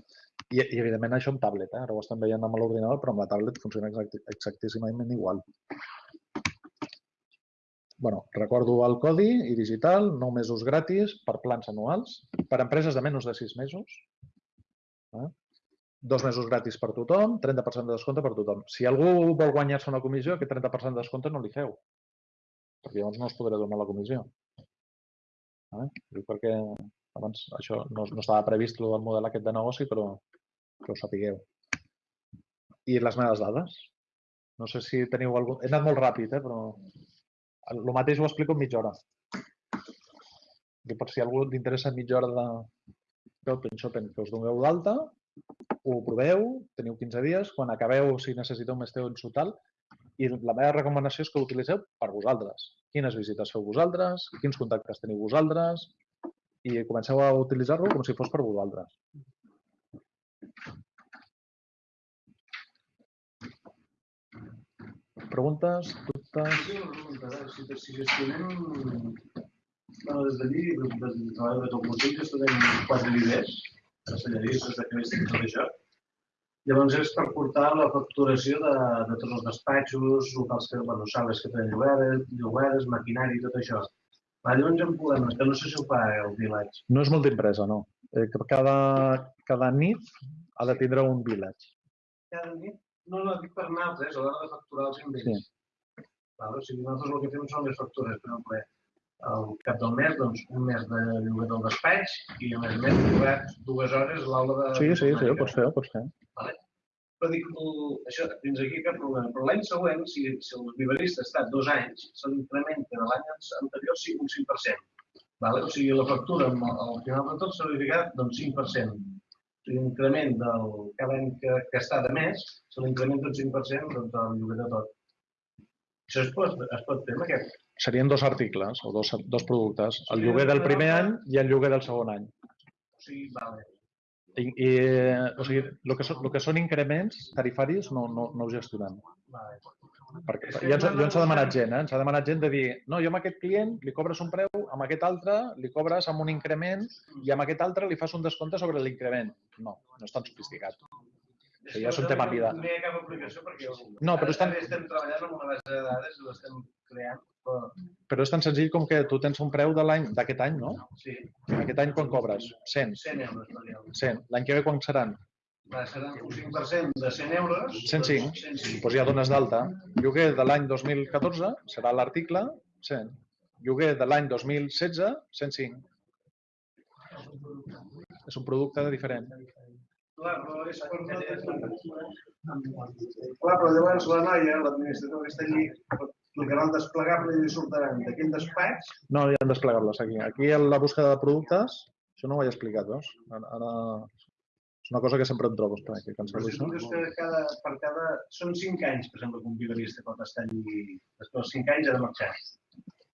I, I, evidentment, això amb tablet. Eh? Ara ho estem veient amb l'ordinador, però amb la tablet funciona exacti, exactíssimament igual. bueno, recordo el codi i digital, 9 mesos gratis per plans anuals, per empreses de menys de 6 mesos, eh? dos mesos gratis per tothom, 30% de descompte per tothom. Si algú vol guanyar-se una comissió, aquest 30% de descompte no li feu, perquè llavors no us podré donar la comissió. Eh? Dic perquè abans això no, no estava previst el model aquest de negoci, però que ho sapigueu. I les meves dades? No sé si teniu algun... He anat molt ràpid, eh? però el mateix ho explico en mitja hora. I per si a algú li interessa mitja hora de d'Open Shopping, que us doneu d'alta, ho proveu, teniu 15 dies, quan acabeu, si necessiteu més temps o tal, i la meva recomanació és que ho utilitzeu per vosaltres. Quines visites feu vosaltres, quins contactes teniu vosaltres, i comenceu a utilitzar-lo com si fos per vosaltres. Preguntes, dubtes? Sí, si, si gestionem bueno, des d'allí, des del de tot músic, gestionem quatre líders, cancelleristes, de creació i tot això. Llavors és per portar la facturació de, de tots els despatxos, locals que, bueno, sales que tenen llogueres, llogueres, maquinari, tot això. Va, llavors hi ha un problema, que no sé si ho fa el village. No és multiempresa, no. Eh, cada, cada nit ha de tindre un village. Cada nit, no, no, dic per nosaltres, a l'hora de facturar els invents. Sí. Val, o sigui, nosaltres el que fem són les factures, per exemple, al cap del mes, doncs, un mes de lloguer del despatx i a més a més llogar dues hores l'hora de... Sí, sí, sí, ho pots fer, ho pots fer. Però dic, el- això, fins aquí cap problema. Però l'any següent, si, si el viverista ha estat dos anys, se l'incrementa de l'any anterior sí, un 5%. Vale? O sigui, la factura al final de tot s'ha verificat doncs, 5%. O sigui, l'increment del cada any que, que està de més, se l'incrementa un 5% doncs, del lloguer de tot. Això es pot, es pot fer amb aquest. Serien dos articles o dos, dos productes. El lloguer del primer any i el lloguer del segon any. O sigui, vale. I, i o sigui, el que, són, el que són increments tarifaris no, no, no ho gestionem. vale. Perquè que ja ens, ja ens ha demanat anat gent, eh? ens ha demanat gent de dir no, jo amb aquest client li cobres un preu, amb aquest altre li cobres amb un increment i amb aquest altre li fas un descompte sobre l'increment. No, no és tan sofisticat. És ja és un que tema vida. No hi ha cap aplicació perquè No, però estan- estem treballant amb una base de dades i l'estem creant. Però, és tan senzill com que tu tens un preu de l'any d'aquest any, no? sí, Aquest any quan cobres? 100. 100 euros per dia. 100. L'any que ve quan seran? Serà un 5% de 100 euros. 105. doncs 105. Doncs ja dones d'alta. Lloguer de l'any 2014 serà l'article 100. Lloguer de l'any 2016, 105. És un producte diferent. Clar, però és per no tenir... Clar, però llavors la noia, l'administrador que està allí, clicarà el desplegable i li sortiran d'aquell despatx. No hi ha desplegables aquí. Aquí en la búsqueda de productes, això no ho he explicat, veus? Ara, ara és una cosa que sempre em trobo. Espera, que si tu això. dius que cada, per cada... Són 5 anys, per exemple, que un vigarista pot estar allí. Després de 5 anys ha de marxar.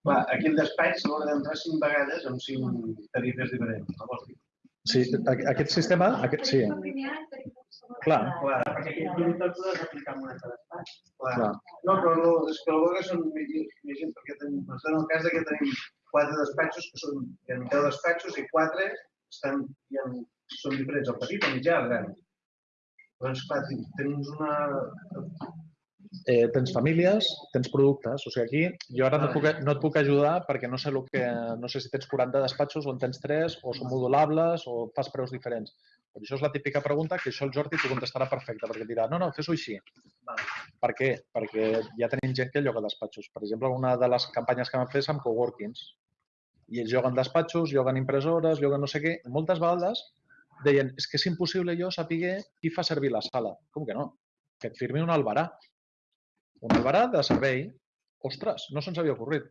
Clar, aquí el despatx l'haurà d'entrar 5 vegades amb 5 tarifes diferents. No vols dir? Sí, aquest sistema, aquest, sí, clar, Clar, Perquè el clar. No, però no, és que el és un imagina, perquè tenim, està en el cas que tenim quatre despatxos, que són, hi ha 10 despatxos i quatre estan, hi ha, són diferents, el petit, el mitjà, el gran. Doncs, clar, ten- tens una... eh, tens famílies, tens productes. O sigui, aquí jo ara no puc, no et puc ajudar perquè no sé, el que, no sé si tens 40 despatxos o en tens 3 o són modulables o fas preus diferents. Per això és la típica pregunta que això el Jordi t'ho contestarà perfecte perquè et dirà, no, no, fes-ho així. Vale. Per què? Perquè ja tenim gent que lloga despatxos. Per exemple, una de les campanyes que vam fer és amb coworkings. I ells lloguen despatxos, lloguen impressores, lloguen no sé què. I moltes vegades deien, és que és impossible jo saber qui fa servir la sala. Com que no? Que et firmi un albarà. Un albarà de servei. Ostres, no se'ns havia ocorrit.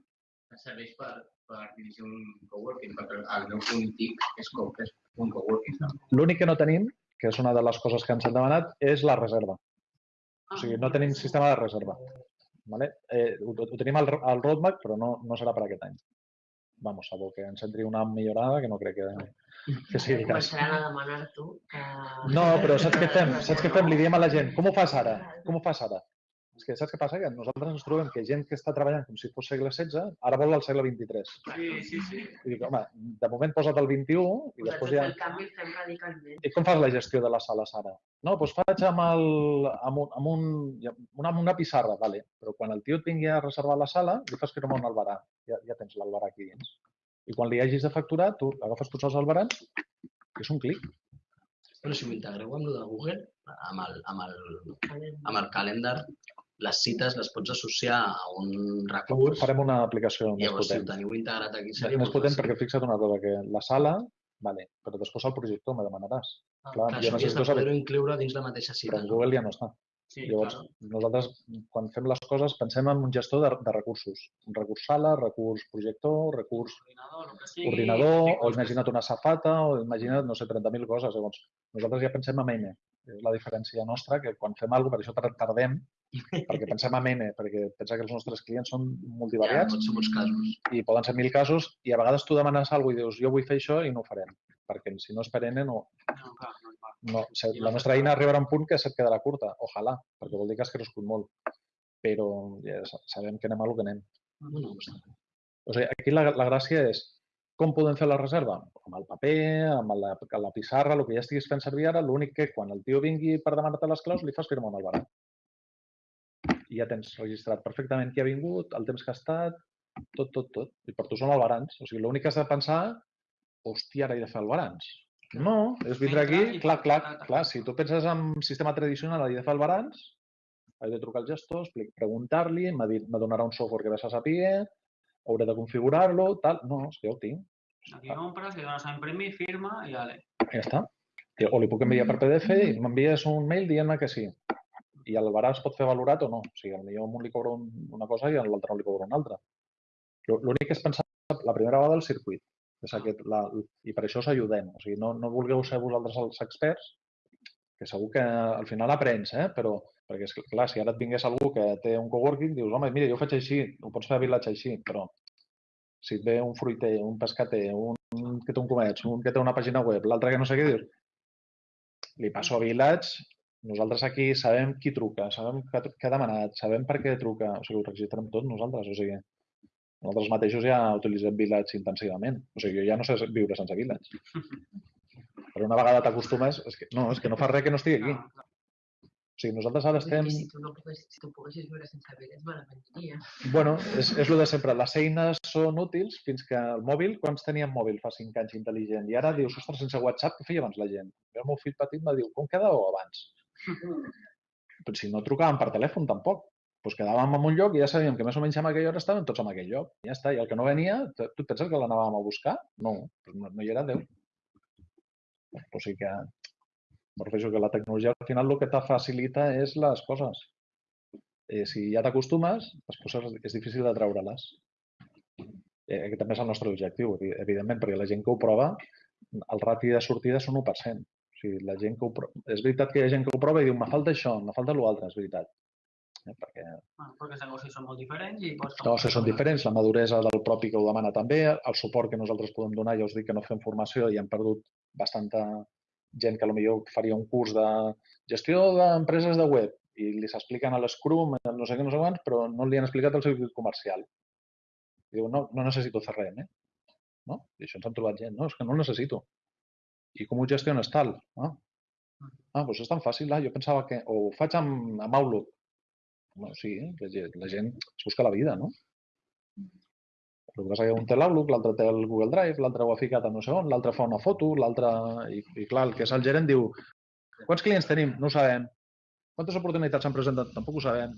serveix per, per dirigir un coworking, perquè el meu punt és, co és un coworking. L'únic que no tenim, que és una de les coses que ens han demanat, és la reserva. O sigui, no tenim sistema de reserva. Vale? Eh, ho, ho tenim al, al roadmap, però no, no serà per aquest any. Vamos, salvo que ens entri una millorada, que no crec que, que sigui el cas. Començaran a demanar-t'ho que... No, però saps què fem? Saps què fem? Li diem a la gent, com ho fas ara? Com ho fas ara? És que saps què passa? Que nosaltres ens trobem que gent que està treballant com si fos segle XVI, ara vol el segle XXIII. Sí, sí, sí. I dic, home, de moment posa't el XXI i després ja... El canvi el fem radicalment. I com fas la gestió de les sales ara? No, doncs faig amb, el, amb, un, amb, un, una, amb una pissarra, vale. però quan el tio et vingui a reservar la sala, li fas firmar un albarà. Ja, ja tens l'albarà aquí dins. I quan li hagis de facturar, tu agafes tots els albarans i és un clic. Bueno, si ho integreu amb el de Google, amb el, amb el, amb el calendar, les cites les pots associar a un recurs. Farem una aplicació més Llavors, si ho potent. teniu integrat aquí, seria més potent perquè fixa't una cosa, que la sala, vale, però després el projector me demanaràs. Ah, clar, clar, jo això necessito havies de saber- poder-ho incloure dins la mateixa Però cita. en no? Google ja no està. Sí, Llavors, claro. nosaltres, quan fem les coses, pensem en un gestor de, de recursos. Un recurs sala, recurs projector, recurs Ordinador, que sigui. ordinador, o imagina't una safata, o imagina't, no sé, 30.000 coses. Llavors, nosaltres ja pensem en N. És la diferència nostra, que quan fem alguna cosa, per això tar- tardem, perquè pensem en N, perquè pensa que els nostres clients són Ja, multivariats ser molts casos. i poden ser mil casos, i a vegades tu demanes alguna cosa i dius, jo vull fer això i no ho farem. Perquè si no és per N, no, No, clar, no, clar. no, se- la nostra eina arribarà a un punt que se't quedarà curta, ojalà, perquè vol dir que has crescut molt. Però ja sa- sabem que anem a lo que anem. Bueno, doncs, O sigui, aquí la, la gràcia és com podem fer la reserva? Amb el paper, amb la, la pissarra, el que ja estiguis fent servir ara, l'únic que quan el tio vingui per demanar-te les claus li fas firmar un albarà. I ja tens registrat perfectament qui ha vingut, el temps que ha estat, tot, tot, tot. I per tu són albarans. O sigui, l'únic que has de pensar, hòstia, ara he de fer albarans. No, és vindre aquí, clar, clar, clar, si tu penses en sistema tradicional, he de fer albarans, he de trucar al gestor, preguntar-li, m'ha donarà un software que ve a saber, hauré de configurar-lo, tal. No, és que ja ho tinc, Aquí compras, le dones a imprimir, firma i ale. ja està. O li puc enviar per PDF i m'envies un mail dient-me que sí. I el barà es pot fer valorat o no. O sigui, potser a un li cobra un, una cosa i a l'altre no li cobra una altra. L'ú- L'únic és pensar la primera vegada el circuit. És aquest, la, I per això us ajudem. O sigui, no, no vulgueu ser vosaltres els experts, que segur que al final aprens, eh? però perquè és clar, si ara et vingués algú que té un coworking, dius, home, mira, jo ho faig així, ho pots fer a Village així, però si et ve un fruiter, un pescater, un que té un comerç, un que té una pàgina web, l'altre que no sé què, dius, li passo a Village, nosaltres aquí sabem qui truca, sabem què, ha- què ha demanat, sabem per què truca, o sigui, ho registrem tot nosaltres, o sigui, nosaltres mateixos ja utilitzem Village intensivament, o sigui, jo ja no sé viure sense Village. Però una vegada t'acostumes, és que, no, és que no fa res que no estigui aquí. O sigui, nosaltres ara estem... Si tu no poguessis, si tu poguessis viure sense me l'aprendiria. Bueno, és, és el de sempre. Les eines són útils fins que el mòbil, quants teníem mòbil fa 5 anys intel·ligent? I ara dius, ostres, sense WhatsApp, què feia abans la gent? El meu fill petit me diu, com quedàveu abans? Però si no trucàvem per telèfon tampoc. Doncs quedàvem en un lloc i ja sabíem que més o menys en aquella hora estàvem tots en aquell lloc. I ja està. I el que no venia, tu et penses que l'anàvem a buscar? No, no, no hi era Déu. O sigui que, refereixo que la tecnologia al final el que te facilita és les coses. Eh, si ja t'acostumes, les coses és difícil de treure-les. Eh, aquest també és el nostre objectiu, evi- evidentment, perquè la gent que ho prova, el rati de sortida és un 1%. O sigui, la gent que ho prova... És veritat que hi ha gent que ho prova i diu, me falta això, me falta l'altre, és veritat. Eh, perquè Bueno, perquè els negocis són molt diferents i pots... no, si són diferents, la maduresa del propi que ho demana també, el suport que nosaltres podem donar, ja us dic que no fem formació i hem perdut bastanta gent que potser faria un curs de gestió d'empreses de web i li s'expliquen a l'Scrum, no sé què, no sé quants, però no li han explicat el circuit comercial. I diu, no, no necessito res, eh? No? I això ens han trobat gent, no, és que no el necessito. I com ho gestiones tal? Ah, ah doncs és tan fàcil, ah, jo pensava que... O ho faig amb, amb Outlook. Bueno, sí, la la gent es busca la vida, no? El que passa que un té l'Outlook, l'altre té el Google Drive, l'altre ho ha ficat a no sé on, l'altre fa una foto, l'altre... I, I clar, el que és el gerent diu quants clients tenim? No ho sabem. Quantes oportunitats s'han presentat? Tampoc ho sabem.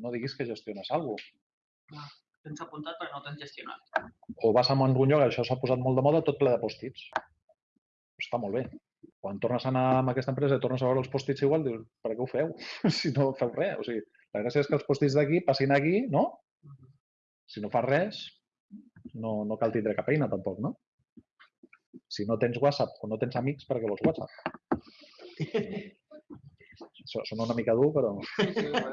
No diguis que gestiones alguna cosa. Tens apuntat però no tens gestionat. O vas a algun lloc, això s'ha posat molt de moda, tot ple de post-its. Està molt bé. Quan tornes a anar amb aquesta empresa i tornes a veure els post-its igual, dius, per què ho feu? si no feu res. O sigui, la gràcia és que els post-its d'aquí passin aquí, no? Si no fas res, no, no cal tindre cap eina tampoc, no? Si no tens WhatsApp o no tens amics, per què vols WhatsApp? So- Sona una mica dur, però...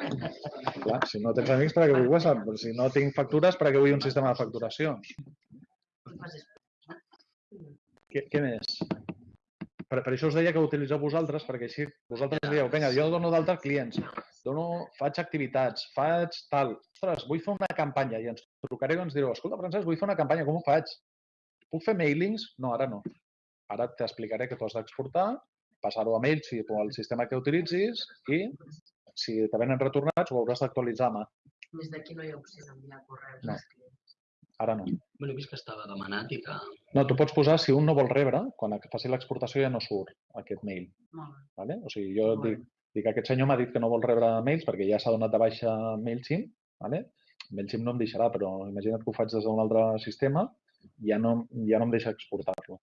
Clar, si no tens amics, per què vull WhatsApp? Si no tinc factures, per què vull un sistema de facturació? Què, què més? Per, per això us deia que ho utilitzeu vosaltres, perquè així vosaltres dieu, vinga, jo dono d'altres clients, dono, faig activitats, faig tal. Ostres, vull fer una campanya i ens trucareu i ens direu, escolta, Francesc, vull fer una campanya, com ho faig? Puc fer mailings? No, ara no. Ara t'explicaré que tu has d'exportar, passar-ho a Mailchimp o al sistema que utilitzis i si te venen retornats ho hauràs d'actualitzar a mà. Des d'aquí no hi ha opció d'enviar correus No. als clients. Ara no. Bueno, he vist que estava demanat i que... No, tu pots posar, si un no vol rebre, quan faci l'exportació ja no surt aquest mail. Molt bé. Vale? O sigui, jo dic, dic, aquest senyor m'ha dit que no vol rebre mails perquè ja s'ha donat de baixa MailChimp. Vale? MailChimp no em deixarà, però imagina't que ho faig des d'un altre sistema, ja no, ja no em deixa exportar-lo.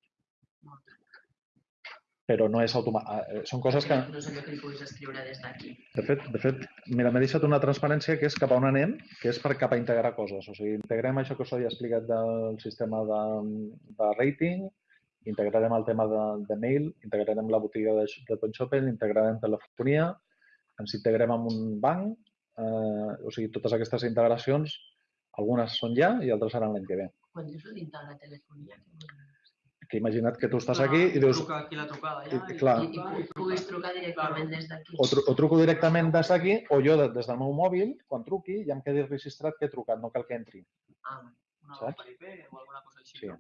Però no és automàtic. Són coses que, No és allò que puguis escriure des d'aquí. de fet, de fet mira, m'he deixat una transparència que és cap a on anem, que és per cap a integrar coses. O sigui, integrem això que us he explicat del sistema de, de rating, integrarem el tema de, de mail, integrarem la botiga de, de Ton Shopping, integrarem telefonia, ens integrem amb un banc, eh, o sigui, totes aquestes integracions, algunes són ja i altres seran l'any que ve. Quan dius d'integrar telefonia, dir? Que imagina't que tu estàs aquí i dius, Truca aquí la trucada ja. I- clar. I, i pu- puguis trucar directament des d'aquí. o, tru o truco directament des d'aquí, o jo de- des del meu mòbil, quan truqui, ja em quedi registrat que he trucat, no cal que entri. Ah, Una saps? per IP o alguna cosa així. Sí. no?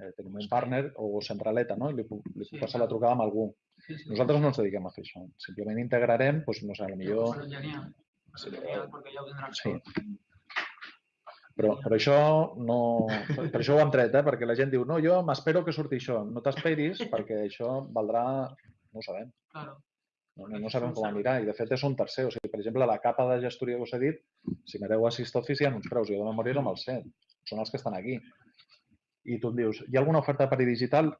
Eh, tenim un partner o centraleta, no? I li puc, li puc Sí, passar la trucada amb algú. Sí, sí. Nosaltres no ens dediquem a fer això. Simplement integrarem, doncs, no sé, Millor... potser... Genial. Genial, perquè ja ho Sí. Però, però això no... Per això ho hem tret, eh? Perquè la gent diu, no, jo m'espero que surti això. No t'esperis perquè això valdrà... No ho sabem. Claro. No, no, no sabem com anirà. I, de fet, és un tercer. O sigui, per exemple, la capa de gestoria que us he dit, si mireu a Assist Office hi ha uns preus. Jo de memòria no me'ls sé. Són els que estan aquí. I tu em dius, hi ha alguna oferta per digital?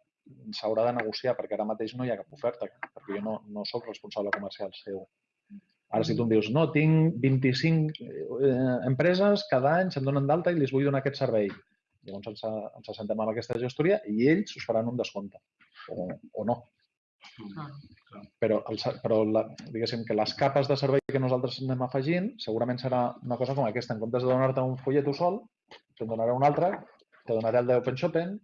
S'haurà de negociar, perquè ara mateix no hi ha cap oferta, perquè jo no, no sóc responsable comercial seu. Ara, si tu em dius, no, tinc 25 eh, empreses, cada any se'n donen d'alta i li vull donar aquest servei. Llavors ens, ens assentem amb aquesta gestoria i ells us faran un descompte. O, o no. Claro. Però, el, però la, diguéssim que les capes de servei que nosaltres anem afegint segurament serà una cosa com aquesta. En comptes de donar-te un fullet tu sol, te'n donaré un altre, te donaré el d'Open Shopping,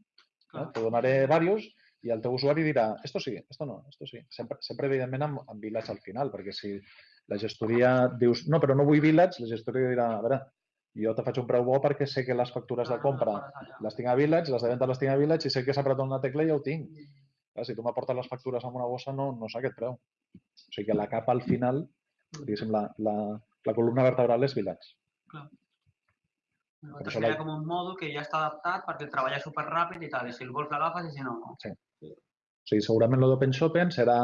eh? te donaré diversos i el teu usuari dirà, esto sí, esto no, esto sí. Sempre, sempre evidentment, amb, amb Village al final, perquè si la gestoria dius, no, però no vull Village, la gestoria dirà, a veure, jo te faig un preu bo perquè sé que les factures de compra les tinc a Village, les de venda les tinc a Village i sé que s'ha apretat una tecla i ja ho tinc. Clar, si tu m'aportes les factures amb una bossa, no, no sé aquest preu. O sigui que la capa al final, diguéssim, la, la, la columna vertebral és Village. Nosaltres això crea la- com un mòdul que ja està adaptat perquè treballa superràpid i tal, i si el vols l'agafes i si no, no. O sigui, segurament el d'Open Shopping serà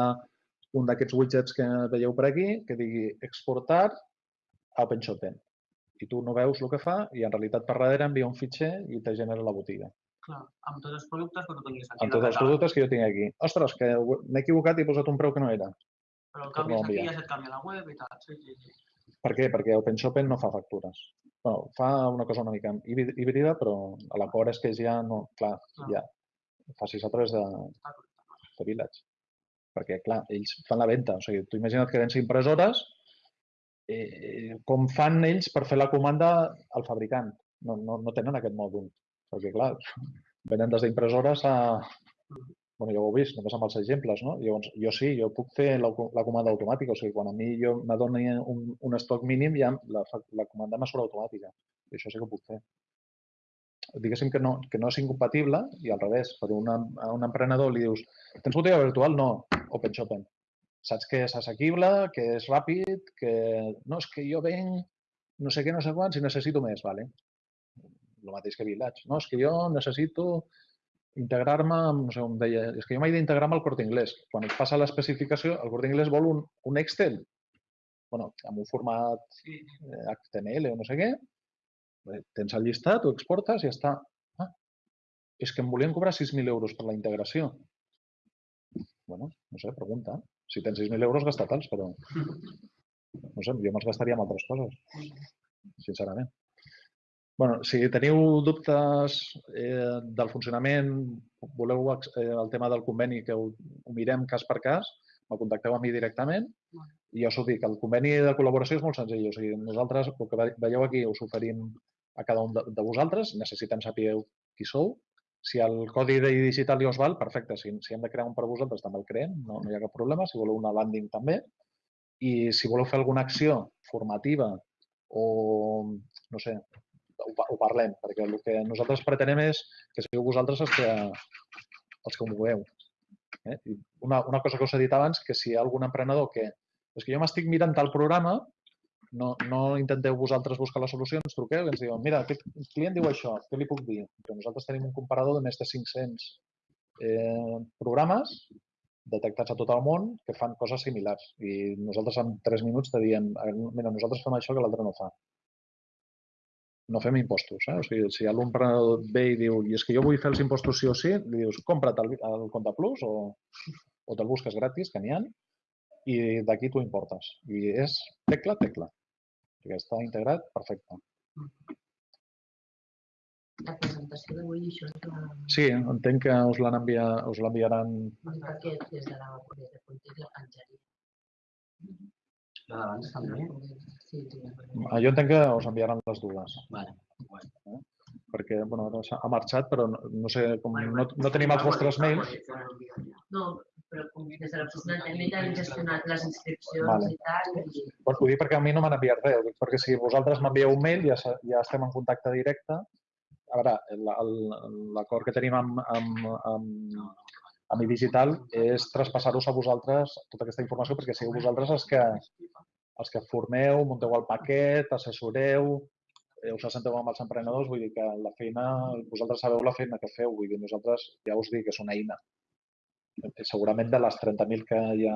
un d'aquests widgets que veieu per aquí que digui exportar a Open Shopping. I tu no veus el que fa i en realitat per darrere envia un fitxer i te genera la botiga. Clar, amb tots els productes que tu tinguis aquí. Amb tots els productes que jo tinc aquí. Ostres, que m'he equivocat i he posat un preu que no era. Però el canvis aquí, ja se't canvia la web i tal. Sí, sí, sí. Per què? Perquè Open Shopping no fa factures. Bueno, fa una cosa una mica híbrid- híbrida, però a l'acord és que ja no... Clar, Clar. ja. Facis a través de, de Village. Perquè, clar, ells fan la venda. O sigui, tu imagina't que vens impressores, eh, com fan ells per fer la comanda al fabricant? No, no, no tenen aquest mòdul. Perquè, clar, venen des d'impressores a... bueno, ja ho heu vist, només amb els exemples, no? Llavors, jo sí, jo puc fer la, la comanda automàtica. O sigui, quan a mi jo m'adoni un, un estoc mínim, ja la, la comanda me surt automàtica. I això sí que ho puc fer. Diguéssim que no, que no és incompatible i al revés, per a un emprenedor li dius tens botiga virtual? No, Open Shopping. Saps que és assequible, que és ràpid, que no, és que jo venc no sé què, no sé quants i necessito més, vale? El mateix que Village. No, és que jo necessito integrar-me no sé, em deia, és que jo m'he d'integrar amb el Corte Inglés. Quan et passa l'especificació, el Corte Inglés vol un, un Excel, bueno, amb un format sí. eh, HTML o no sé què, tens el llistat, ho exportes i ja està. Ah, és que em volien cobrar 6.000 euros per la integració. Bueno, no sé, pregunta. Si tens 6.000 euros, gasta-te'ls, però... No sé, jo me'ls gastaria en altres coses, sincerament. bueno, si teniu dubtes eh, del funcionament, voleu eh, el tema del conveni, que ho, ho mirem cas per cas, me contacteu a mi directament i ja us ho dic, el conveni de col·laboració és molt senzill. O sigui, nosaltres, el que ve- veieu aquí, us oferim a cada un de, de vosaltres, necessitem saber qui sou. Si el codi digital ja us val, perfecte. Si, si hem de crear un per vosaltres, també el creem, no, no hi ha cap problema. Si voleu una landing, també. I si voleu fer alguna acció formativa o, no sé, ho, ho parlem, perquè el que nosaltres pretenem és que sigueu vosaltres els que, els que ho mogueu. Eh? Una, una cosa que us he dit abans, que si hi ha algun emprenedor que és que jo m'estic mirant tal programa, no, no intenteu vosaltres buscar les solucions, truqueu i ens diuen, mira, aquest client diu això, què li puc dir? Que nosaltres tenim un comparador de més de 500 eh, programes detectats a tot el món que fan coses similars. I nosaltres en 3 minuts te diem, "Eh, mira, nosaltres fem això que l'altre no fa. No fem impostos. Eh? O sigui, si emprenedor ve i diu, i és que jo vull fer els impostos sí o sí, li dius, compra't el, el Compte Plus o, o te'l busques gratis, que n'hi ha, i d'aquí tu importes. I és tecla, tecla. Perquè està integrat, perfecte. La presentació d'avui, això és la... Sí, entenc que us l'han enviar, us l'enviaran... Perquè des de la des de Context la penjaria. La d'abans també? Sí, sí. Ah, Jo entenc que us enviaran les dues, Vale. perquè bueno, ara ha marxat, però no, no sé, com no, no tenim els vostres mails, No, però com des de tècnica hem gestionat les inscripcions Vale. i tal. I... Bueno, ho dic perquè a mi no m'han enviat res, perquè si vosaltres m'envieu un mail ja, ja estem en contacte directe. A veure, l'acord que tenim amb, amb, amb, amb iDigital és traspassar-vos a vosaltres tota aquesta informació perquè sigueu vosaltres els que, els que formeu, munteu el paquet, assessoreu, eh, us assenteu amb els emprenedors, vull dir que la feina, vosaltres sabeu la feina que feu, vull dir, nosaltres ja us dic que és una eina. Eh, Segurament de les 30.000 que ja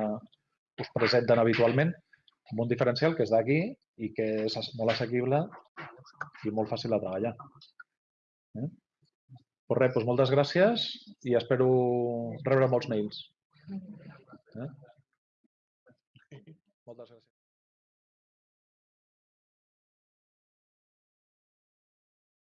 us presenten habitualment, amb un diferencial que és d'aquí i que és molt assequible i molt fàcil de treballar. Eh? Pues res, moltes gràcies i espero rebre molts mails. Eh? Moltes gràcies.